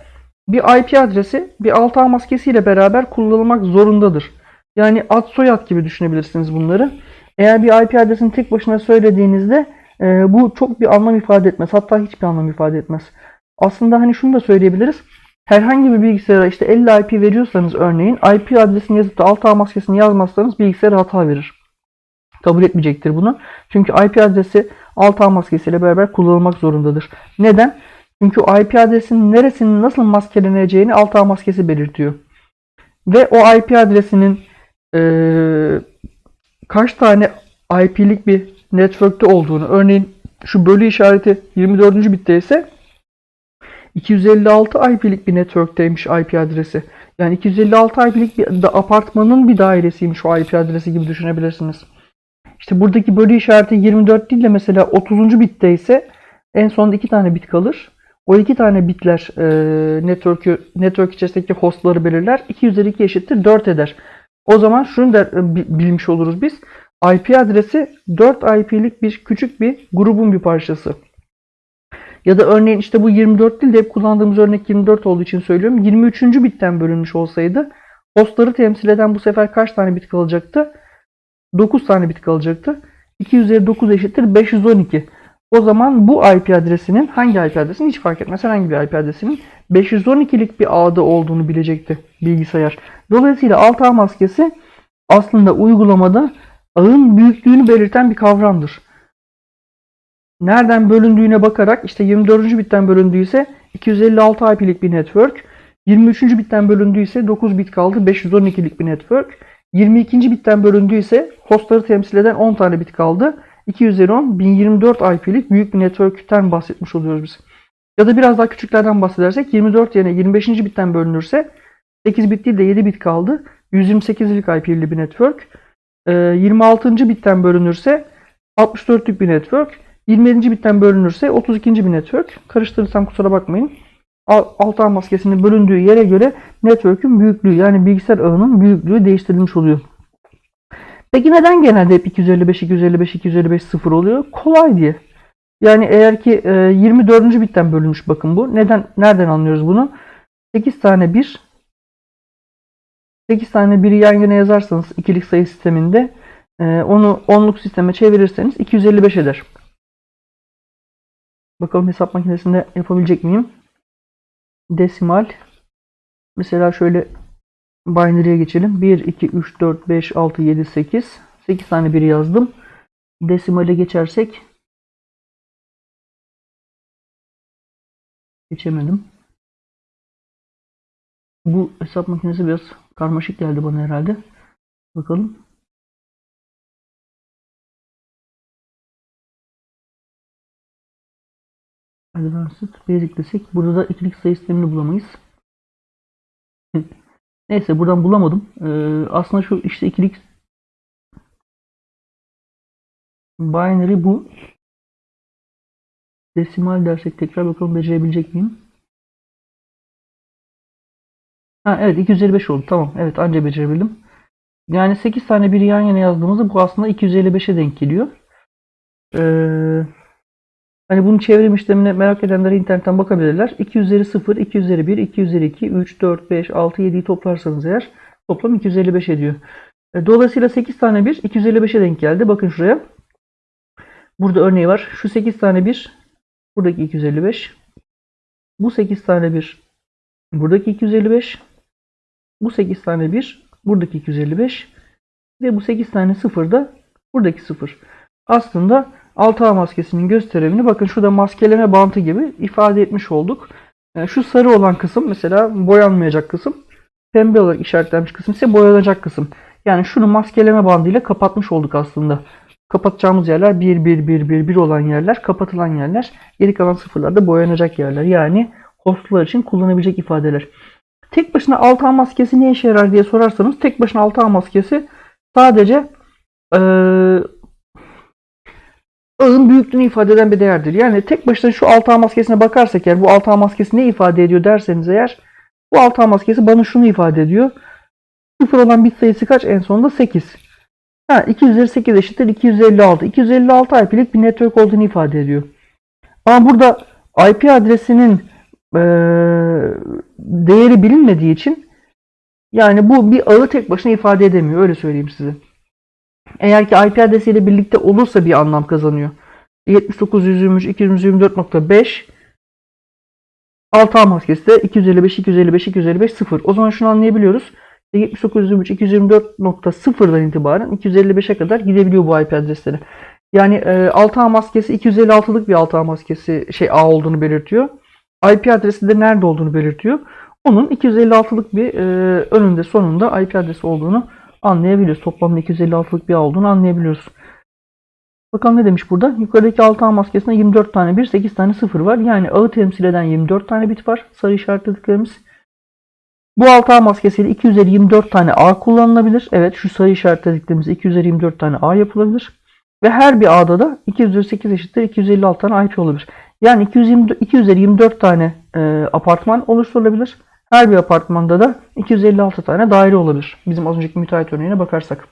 bir IP adresi bir alt ağ maskesiyle beraber kullanılmak zorundadır. Yani ad soyad gibi düşünebilirsiniz bunları. Eğer bir IP adresini tek başına söylediğinizde e, bu çok bir anlam ifade etmez. Hatta hiçbir anlam ifade etmez. Aslında hani şunu da söyleyebiliriz. herhangi bir bilgisayara işte 50 IP veriyorsanız örneğin IP adresini yazıp da alt ağ maskesini yazmazsanız bilgisayar hata verir. Kabul etmeyecektir bunu. Çünkü IP adresi alt ağ maskesiyle beraber kullanılmak zorundadır. Neden? Çünkü IP adresinin neresinin nasıl maskeleneceğini alt ağ maskesi belirtiyor. Ve o IP adresinin eee, kaç tane IP'lik bir network'te olduğunu, örneğin şu bölü işareti 24. bitte ise 256 IP'lik bir network'teymiş IP adresi. Yani 256 IP'lik bir apartmanın bir dairesiymiş o IP adresi gibi düşünebilirsiniz. İşte buradaki bölü işareti 24 değil de mesela 30. bitte ise en sonunda iki tane bit kalır. O iki tane bitler e, network'ü, network içerisindeki hostları belirler. 2 üzeri 2 eşittir 4 eder. O zaman şunu da e, bi- bilmiş oluruz biz. IP adresi 4 IP'lik bir küçük bir grubun bir parçası. Ya da örneğin işte bu 24 değil de hep kullandığımız örnek 24 olduğu için söylüyorum. 23. bitten bölünmüş olsaydı hostları temsil eden bu sefer kaç tane bit kalacaktı? 9 tane bit kalacaktı. 2 üzeri 9 eşittir 512. O zaman bu IP adresinin hangi IP adresinin hiç fark etmez herhangi bir IP adresinin 512'lik bir ağda olduğunu bilecekti bilgisayar. Dolayısıyla alt ağ maskesi aslında uygulamada ağın büyüklüğünü belirten bir kavramdır. Nereden bölündüğüne bakarak işte 24. bitten bölündüyse 256 IP'lik bir network, 23. bitten bölündüyse 9 bit kaldı 512'lik bir network, 22. bitten bölündüyse hostları temsil eden 10 tane bit kaldı. 2 üzeri 10 1024 IP'lik büyük bir network'ten bahsetmiş oluyoruz biz. Ya da biraz daha küçüklerden bahsedersek 24 yerine 25. bitten bölünürse 8 bit değil de 7 bit kaldı. 128'lik IP'li bir network. Ee, 26. bitten bölünürse 64'lük bir network. 27. bitten bölünürse 32. bir network. Karıştırırsam kusura bakmayın. Al- Alt ağ maskesinin bölündüğü yere göre network'ün büyüklüğü yani bilgisayar ağının büyüklüğü değiştirilmiş oluyor. Peki neden genelde hep 255, 255, 255 sıfır oluyor? Kolay diye. Yani eğer ki e, 24. bitten bölünmüş bakın bu. Neden nereden anlıyoruz bunu? 8 tane 1 8 tane 1'i yan yana yazarsanız ikilik sayı sisteminde e, onu onluk sisteme çevirirseniz 255 eder. Bakalım hesap makinesinde yapabilecek miyim? Desimal. Mesela şöyle binary'e geçelim. 1, 2, 3, 4, 5, 6, 7, 8. 8 tane 1 yazdım. Desimale geçersek geçemedim. Bu hesap makinesi biraz karmaşık geldi bana herhalde. Bakalım. Advanced Basic desek burada da ikilik sayı sistemini bulamayız. [laughs] Neyse buradan bulamadım. Ee, aslında şu işte ikilik binary bu. Desimal dersek tekrar bakalım becerebilecek miyim? Ha evet 255 oldu. Tamam. Evet anca becerebildim. Yani 8 tane biri yan yana yazdığımızda bu aslında 255'e denk geliyor. Ee, hani bunun çevrim işlemine merak edenler internetten bakabilirler. 2 üzeri 0, 2 üzeri 1, 2 üzeri 2, 3, 4, 5, 6, 7'yi toplarsanız eğer toplam 255 ediyor. E, Dolayısıyla 8 tane 1 255'e denk geldi. Bakın şuraya. Burada örneği var. Şu 8 tane 1 buradaki 255. Bu 8 tane 1 buradaki 255. Bu 8 tane 1 buradaki 255 ve bu 8 tane 0 da buradaki 0. Aslında 6A maskesinin gösterimini bakın şurada maskeleme bantı gibi ifade etmiş olduk. Yani şu sarı olan kısım mesela boyanmayacak kısım. Pembe olarak işaretlenmiş kısım ise boyanacak kısım. Yani şunu maskeleme bandıyla kapatmış olduk aslında. Kapatacağımız yerler 1, 1, 1, 1, 1 olan yerler, kapatılan yerler. Geri kalan sıfırlar da boyanacak yerler. Yani hostlar için kullanabilecek ifadeler. Tek başına 6A maskesi ne işe yarar diye sorarsanız tek başına 6A maskesi sadece eee ağın büyüklüğünü ifade eden bir değerdir. Yani tek başına şu 6A maskesine bakarsak eğer bu 6A maskesi ne ifade ediyor derseniz eğer bu 6A maskesi bana şunu ifade ediyor. 0 olan bit sayısı kaç? En sonunda 8. Ha, 2 üzeri 8 eşittir 256. 256 IP'lik bir network olduğunu ifade ediyor. Ama burada IP adresinin eee, değeri bilinmediği için yani bu bir ağı tek başına ifade edemiyor. Öyle söyleyeyim size. Eğer ki IP adresiyle birlikte olursa bir anlam kazanıyor. 79 123 224.5 6A maskesi de 255, 255, 255, 0. O zaman şunu anlayabiliyoruz. 7923, 224.0'dan itibaren 255'e kadar gidebiliyor bu IP adresleri. Yani e, 6A maskesi 256'lık bir 6A maskesi şey A olduğunu belirtiyor. IP adresi de nerede olduğunu belirtiyor. Onun 256'lık bir e, önünde sonunda IP adresi olduğunu anlayabiliyoruz. Toplamda 256'lık bir ağ olduğunu anlayabiliyoruz. Bakalım ne demiş burada? Yukarıdaki 6 ağ maskesinde 24 tane 1, 8 tane 0 var. Yani ağı temsil eden 24 tane bit var. Sarı işaretlediklerimiz. Bu 6 ağ maskesiyle 2 üzeri 24 tane ağ kullanılabilir. Evet şu sarı işaretlediklerimiz 2 üzeri 24 tane ağ yapılabilir. Ve her bir ağda da 2 üzeri 8 eşittir 256 tane IP olabilir. Yani 220, 2 üzeri 24 tane e, apartman oluşturulabilir. Her bir apartmanda da 256 tane daire olabilir. Bizim az önceki müteahhit örneğine bakarsak.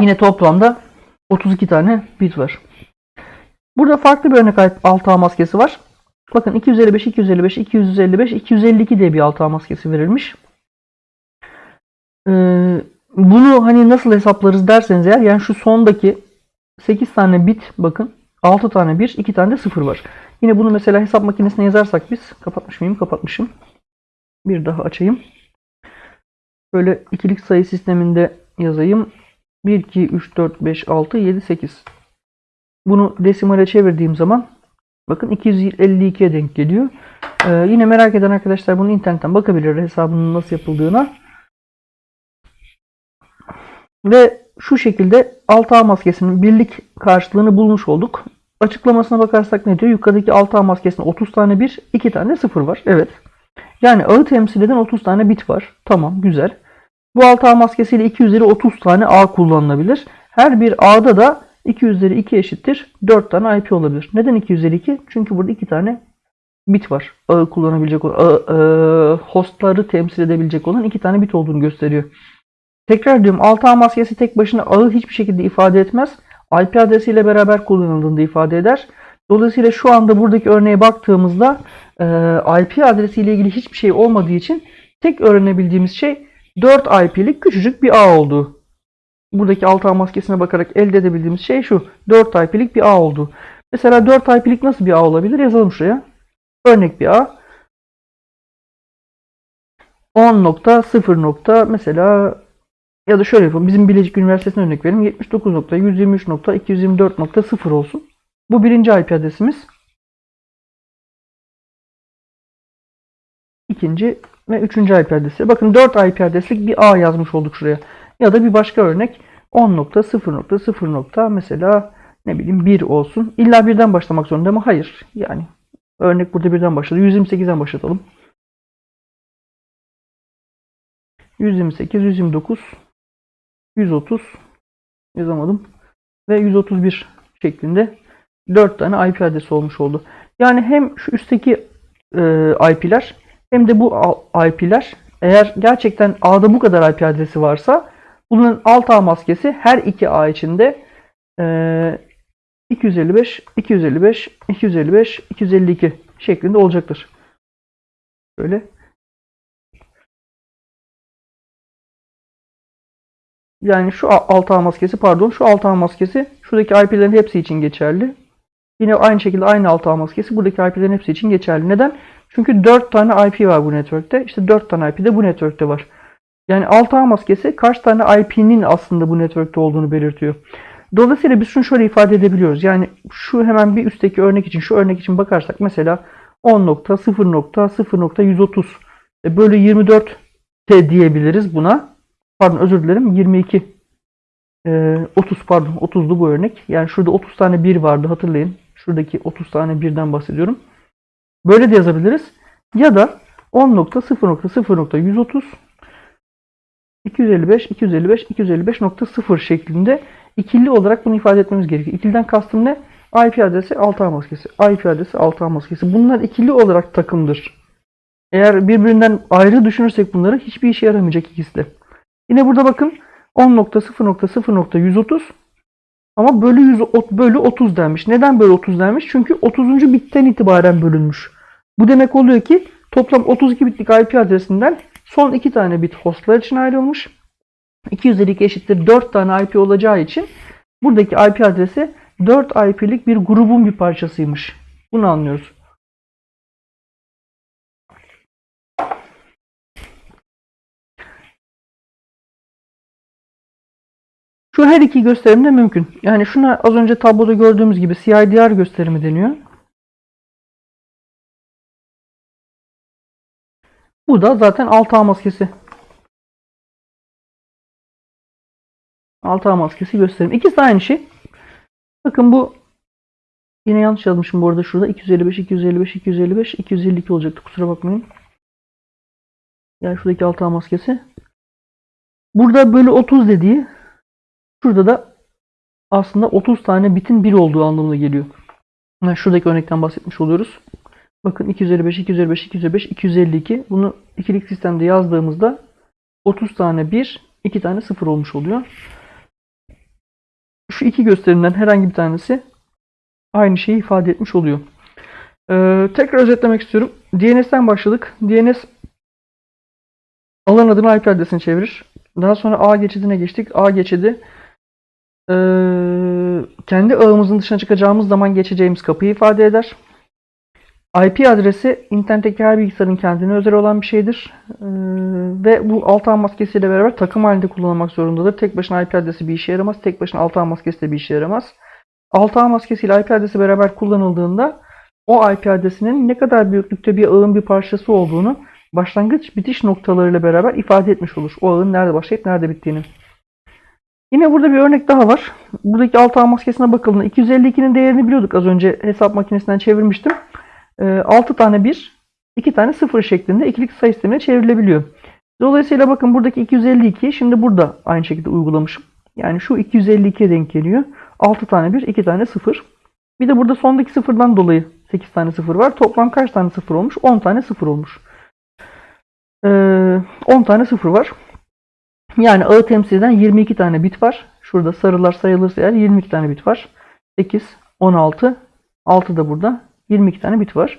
Yine toplamda 32 tane bit var. Burada farklı bir örnek ait 6A maskesi var. Bakın 255, 255, 255, 252 diye bir 6A maskesi verilmiş. Ee, bunu hani nasıl hesaplarız derseniz eğer yani şu sondaki 8 tane bit bakın 6 tane 1, 2 tane de 0 var. Yine bunu mesela hesap makinesine yazarsak biz kapatmış mıyım? Kapatmışım. Bir daha açayım. Böyle ikilik sayı sisteminde yazayım. 1, 2, 3, 4, 5, 6, 7, 8. Bunu desimale çevirdiğim zaman bakın 252'ye denk geliyor. Ee, yine merak eden arkadaşlar bunu internetten bakabilir hesabının nasıl yapıldığına. Ve şu şekilde 6A maskesinin birlik karşılığını bulmuş olduk. Açıklamasına bakarsak ne diyor? Yukarıdaki 6A maskesinde 30 tane 1, 2 tane 0 var. Evet. Yani ağı temsil eden 30 tane bit var. Tamam güzel. Bu 6A maskesiyle 2 üzeri 30 tane A kullanılabilir. Her bir A'da da 2 üzeri 2 eşittir 4 tane IP olabilir. Neden 2 üzeri 2? Çünkü burada 2 tane bit var. Ağı kullanabilecek ağı, ağı, hostları temsil edebilecek olan 2 tane bit olduğunu gösteriyor. Tekrar diyorum 6A maskesi tek başına ağı hiçbir şekilde ifade etmez. IP adresiyle beraber kullanıldığını ifade eder. Dolayısıyla şu anda buradaki örneğe baktığımızda e, IP adresiyle ilgili hiçbir şey olmadığı için tek öğrenebildiğimiz şey 4 IP'lik küçücük bir ağ olduğu. Buradaki 6A maskesine bakarak elde edebildiğimiz şey şu. 4 IP'lik bir ağ olduğu. Mesela 4 IP'lik nasıl bir ağ olabilir? Yazalım şuraya. Örnek bir ağ. 10.0 nokta mesela ya da şöyle yapalım. Bizim Bilecik Üniversitesi'ne örnek verelim. 79.123.224.0 olsun. Bu birinci IP adresimiz. İkinci ve üçüncü IP adresi. Bakın 4 IP adreslik bir A yazmış olduk şuraya. Ya da bir başka örnek 10.0.0. mesela ne bileyim 1 olsun. İlla birden başlamak zorunda mı? Hayır. Yani örnek burada birden başladı. 128'den başlatalım. 128, 129, 130 yazamadım ve 131 şeklinde 4 tane IP adresi olmuş oldu. Yani hem şu üstteki e, IP'ler hem de bu IP'ler eğer gerçekten A'da bu kadar IP adresi varsa bunun alt A maskesi her iki A içinde e, 255, 255, 255, 252 şeklinde olacaktır. Böyle. Yani şu alt ağ maskesi pardon şu alt ağ maskesi şuradaki IP'lerin hepsi için geçerli. Yine aynı şekilde aynı alt ağ maskesi buradaki IP'lerin hepsi için geçerli. Neden? Çünkü 4 tane IP var bu network'te. İşte 4 tane IP de bu network'te var. Yani alt ağ maskesi kaç tane IP'nin aslında bu network'te olduğunu belirtiyor. Dolayısıyla biz şunu şöyle ifade edebiliyoruz. Yani şu hemen bir üstteki örnek için şu örnek için bakarsak mesela 10.0.0.130 e, bölü 24 T diyebiliriz buna pardon özür dilerim 22 e, 30 pardon 30'du bu örnek. Yani şurada 30 tane 1 vardı hatırlayın. Şuradaki 30 tane 1'den bahsediyorum. Böyle de yazabiliriz. Ya da 10.0.0.130 255 255 255.0 şeklinde ikili olarak bunu ifade etmemiz gerekiyor. İkiliden kastım ne? IP adresi 6A maskesi. IP adresi 6A maskesi. Bunlar ikili olarak takımdır. Eğer birbirinden ayrı düşünürsek bunları hiçbir işe yaramayacak ikisi de. Yine burada bakın 10.0.0.130 ama bölü 100 bölü 30 denmiş. Neden bölü 30 denmiş? Çünkü 30. bitten itibaren bölünmüş. Bu demek oluyor ki toplam 32 bitlik IP adresinden son 2 tane bit hostlar için ayrılmış. 252 eşittir 4 tane IP olacağı için buradaki IP adresi 4 IP'lik bir grubun bir parçasıymış. Bunu anlıyoruz. Şu her iki gösterim de mümkün. Yani şuna az önce tabloda gördüğümüz gibi CIDR gösterimi deniyor. Bu da zaten 6A maskesi. 6A maskesi gösterim. İkisi aynı şey. Bakın bu yine yanlış yazmışım bu arada şurada 255 255 255 252 olacaktı kusura bakmayın. Yani şuradaki 6A maskesi. Burada bölü 30 dediği şurada da aslında 30 tane bitin 1 olduğu anlamına geliyor. Yani şuradaki örnekten bahsetmiş oluyoruz. Bakın 255, 255, 255, 252. Bunu ikilik sistemde yazdığımızda 30 tane 1, 2 tane 0 olmuş oluyor. Şu iki gösterimden herhangi bir tanesi aynı şeyi ifade etmiş oluyor. Ee, tekrar özetlemek istiyorum. DNS'ten başladık. DNS alan adını IP adresini çevirir. Daha sonra A geçidine geçtik. A geçidi ee, kendi ağımızın dışına çıkacağımız zaman geçeceğimiz kapıyı ifade eder. IP adresi internetteki her bilgisayarın kendine özel olan bir şeydir. Ee, ve bu alt ağ maskesiyle beraber takım halinde kullanılmak zorundadır. Tek başına IP adresi bir işe yaramaz. Tek başına alt ağ maskesi de bir işe yaramaz. Alt ağ maskesiyle IP adresi beraber kullanıldığında o IP adresinin ne kadar büyüklükte bir ağın bir parçası olduğunu başlangıç bitiş noktalarıyla beraber ifade etmiş olur. O ağın nerede başlayıp nerede bittiğini. Yine burada bir örnek daha var. Buradaki alt ağ maskesine bakıldığında 252'nin değerini biliyorduk az önce hesap makinesinden çevirmiştim. 6 tane 1, 2 tane 0 şeklinde ikilik sayı sistemine çevrilebiliyor. Dolayısıyla bakın buradaki 252 şimdi burada aynı şekilde uygulamışım. Yani şu 252'ye denk geliyor. 6 tane 1, 2 tane 0. Bir de burada sondaki sıfırdan dolayı 8 tane 0 var. Toplam kaç tane 0 olmuş? 10 tane 0 olmuş. Ee, 10 tane 0 var. Yani ağı temsil eden 22 tane bit var. Şurada sarılar sayılırsa eğer 22 tane bit var. 8, 16, 6 da burada. 22 tane bit var.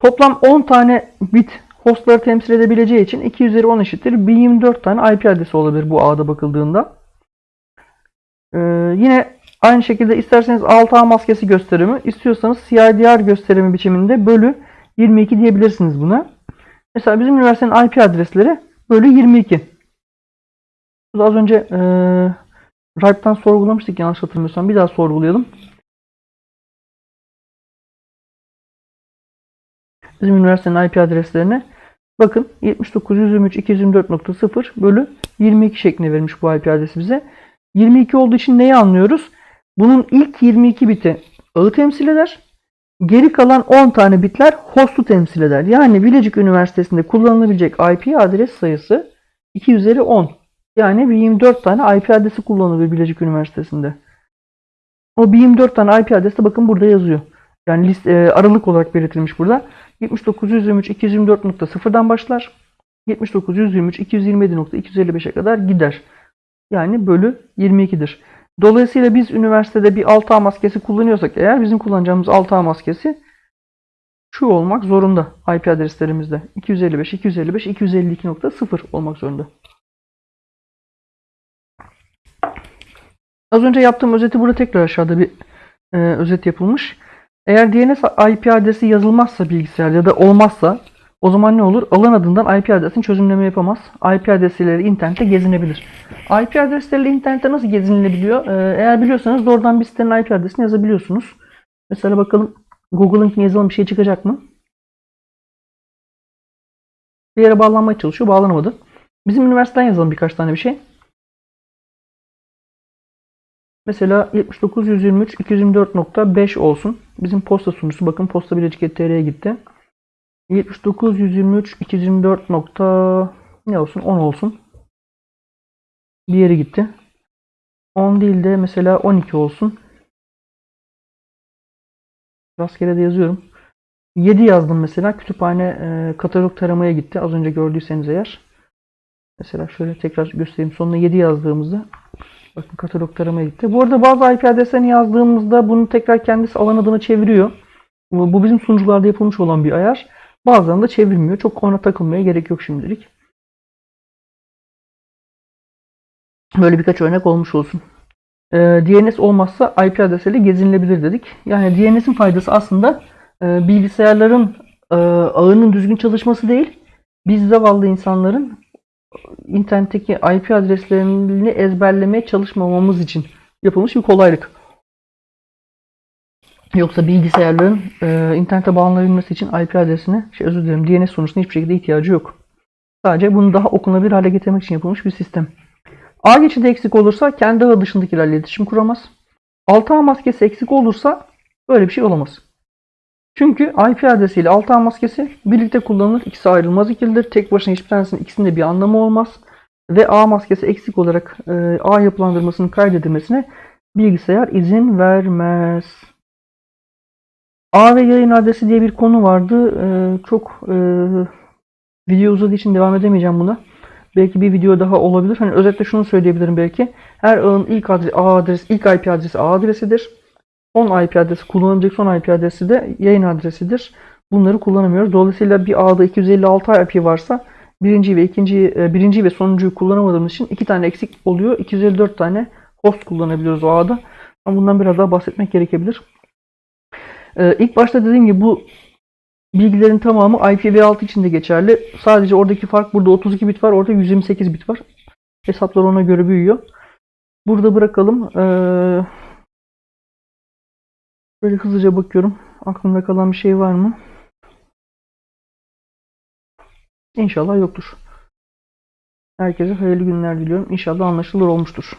Toplam 10 tane bit hostları temsil edebileceği için 2 üzeri 10 eşittir. 1024 tane IP adresi olabilir bu ağda bakıldığında. Ee, yine aynı şekilde isterseniz 6A maskesi gösterimi, istiyorsanız CIDR gösterimi biçiminde bölü 22 diyebilirsiniz buna. Mesela bizim üniversitenin IP adresleri bölü 22. Burada az önce e, Ripe'dan sorgulamıştık yanlış hatırlamıyorsam. Bir daha sorgulayalım. bizim üniversitenin IP adreslerine bakın 79.123.224.0 bölü 22 şeklinde verilmiş bu IP adresi bize. 22 olduğu için neyi anlıyoruz? Bunun ilk 22 biti ağı temsil eder. Geri kalan 10 tane bitler host'u temsil eder. Yani Bilecik Üniversitesi'nde kullanılabilecek IP adres sayısı 2 üzeri 10. Yani 24 tane IP adresi kullanılıyor Bilecik Üniversitesi'nde. O 24 tane IP adresi de bakın burada yazıyor. Yani list, e, aralık olarak belirtilmiş burada. 7923 224.0'dan başlar. 7923 227.255'e kadar gider. Yani bölü 22'dir. Dolayısıyla biz üniversitede bir 6A maskesi kullanıyorsak eğer bizim kullanacağımız 6A maskesi şu olmak zorunda IP adreslerimizde. 255, 255, 252.0 olmak zorunda. Az önce yaptığım özeti burada tekrar aşağıda bir e, özet yapılmış. Eğer DNS IP adresi yazılmazsa bilgisayar ya da olmazsa o zaman ne olur? Alan adından IP adresini çözümleme yapamaz. IP adresleriyle internette gezinebilir. IP adresleriyle internette nasıl gezinilebiliyor? Ee, eğer biliyorsanız doğrudan bir sitenin IP adresini yazabiliyorsunuz. Mesela bakalım Google'ın yazılan bir şey çıkacak mı? Bir yere bağlanmaya çalışıyor. Bağlanamadı. Bizim üniversiteden yazalım birkaç tane bir şey. Mesela 79.123 224.5 olsun. Bizim posta sunucusu bakın posta bilecik.tr'ye gitti. 79.123 224. Nokta, ne olsun 10 olsun. Bir yere gitti. 10 değil de mesela 12 olsun. Rastgele de yazıyorum. 7 yazdım mesela. Kütüphane e, katalog taramaya gitti. Az önce gördüyseniz eğer. Mesela şöyle tekrar göstereyim. Sonuna 7 yazdığımızda Bakın katalog taramaya gitti. Bu arada bazı IP adreslerini yazdığımızda bunu tekrar kendisi alan adına çeviriyor. Bu bizim sunucularda yapılmış olan bir ayar. Bazen de çevirmiyor. Çok ona takılmaya gerek yok şimdilik. Böyle birkaç örnek olmuş olsun. e, DNS olmazsa IP adresiyle gezinilebilir dedik. Yani DNS'in faydası aslında e, bilgisayarların e, ağının düzgün çalışması değil, biz zavallı insanların internetteki IP adreslerini ezberlemeye çalışmamamız için yapılmış bir kolaylık. Yoksa bilgisayarların e, internete bağlanabilmesi için IP adresine, şey özür dilerim DNS sonuçta hiçbir şekilde ihtiyacı yok. Sadece bunu daha okunabilir hale getirmek için yapılmış bir sistem. A geçidi eksik olursa kendi ağı dışındakilerle iletişim kuramaz. 6A maskesi eksik olursa böyle bir şey olamaz. Çünkü IP adresiyle 6A maskesi birlikte kullanılır. İkisi ayrılmaz ikilidir. Tek başına hiçbir tanesinin ikisinde bir anlamı olmaz. Ve A maskesi eksik olarak e, ağ yapılandırmasının kaydedilmesine bilgisayar izin vermez. A ve yayın adresi diye bir konu vardı. E, çok e, video uzadığı için devam edemeyeceğim buna. Belki bir video daha olabilir. Hani özetle şunu söyleyebilirim belki. Her ağın ilk adresi, A adresi, ilk IP adresi A adresidir. Son IP adresi, kullanılacak son IP adresi de yayın adresidir. Bunları kullanamıyoruz. Dolayısıyla bir ağda 256 IP varsa birinci ve ikinci, e, birinci ve sonuncuyu kullanamadığımız için iki tane eksik oluyor. 254 tane host kullanabiliyoruz o ağda. Ama bundan biraz daha bahsetmek gerekebilir. Ee, ilk başta dediğim gibi bu bilgilerin tamamı IPv6 için de geçerli. Sadece oradaki fark burada 32 bit var, orada 128 bit var. Hesaplar ona göre büyüyor. Burada bırakalım. Ee, böyle hızlıca bakıyorum. Aklımda kalan bir şey var mı? İnşallah yoktur. Herkese hayırlı günler diliyorum. İnşallah anlaşılır olmuştur.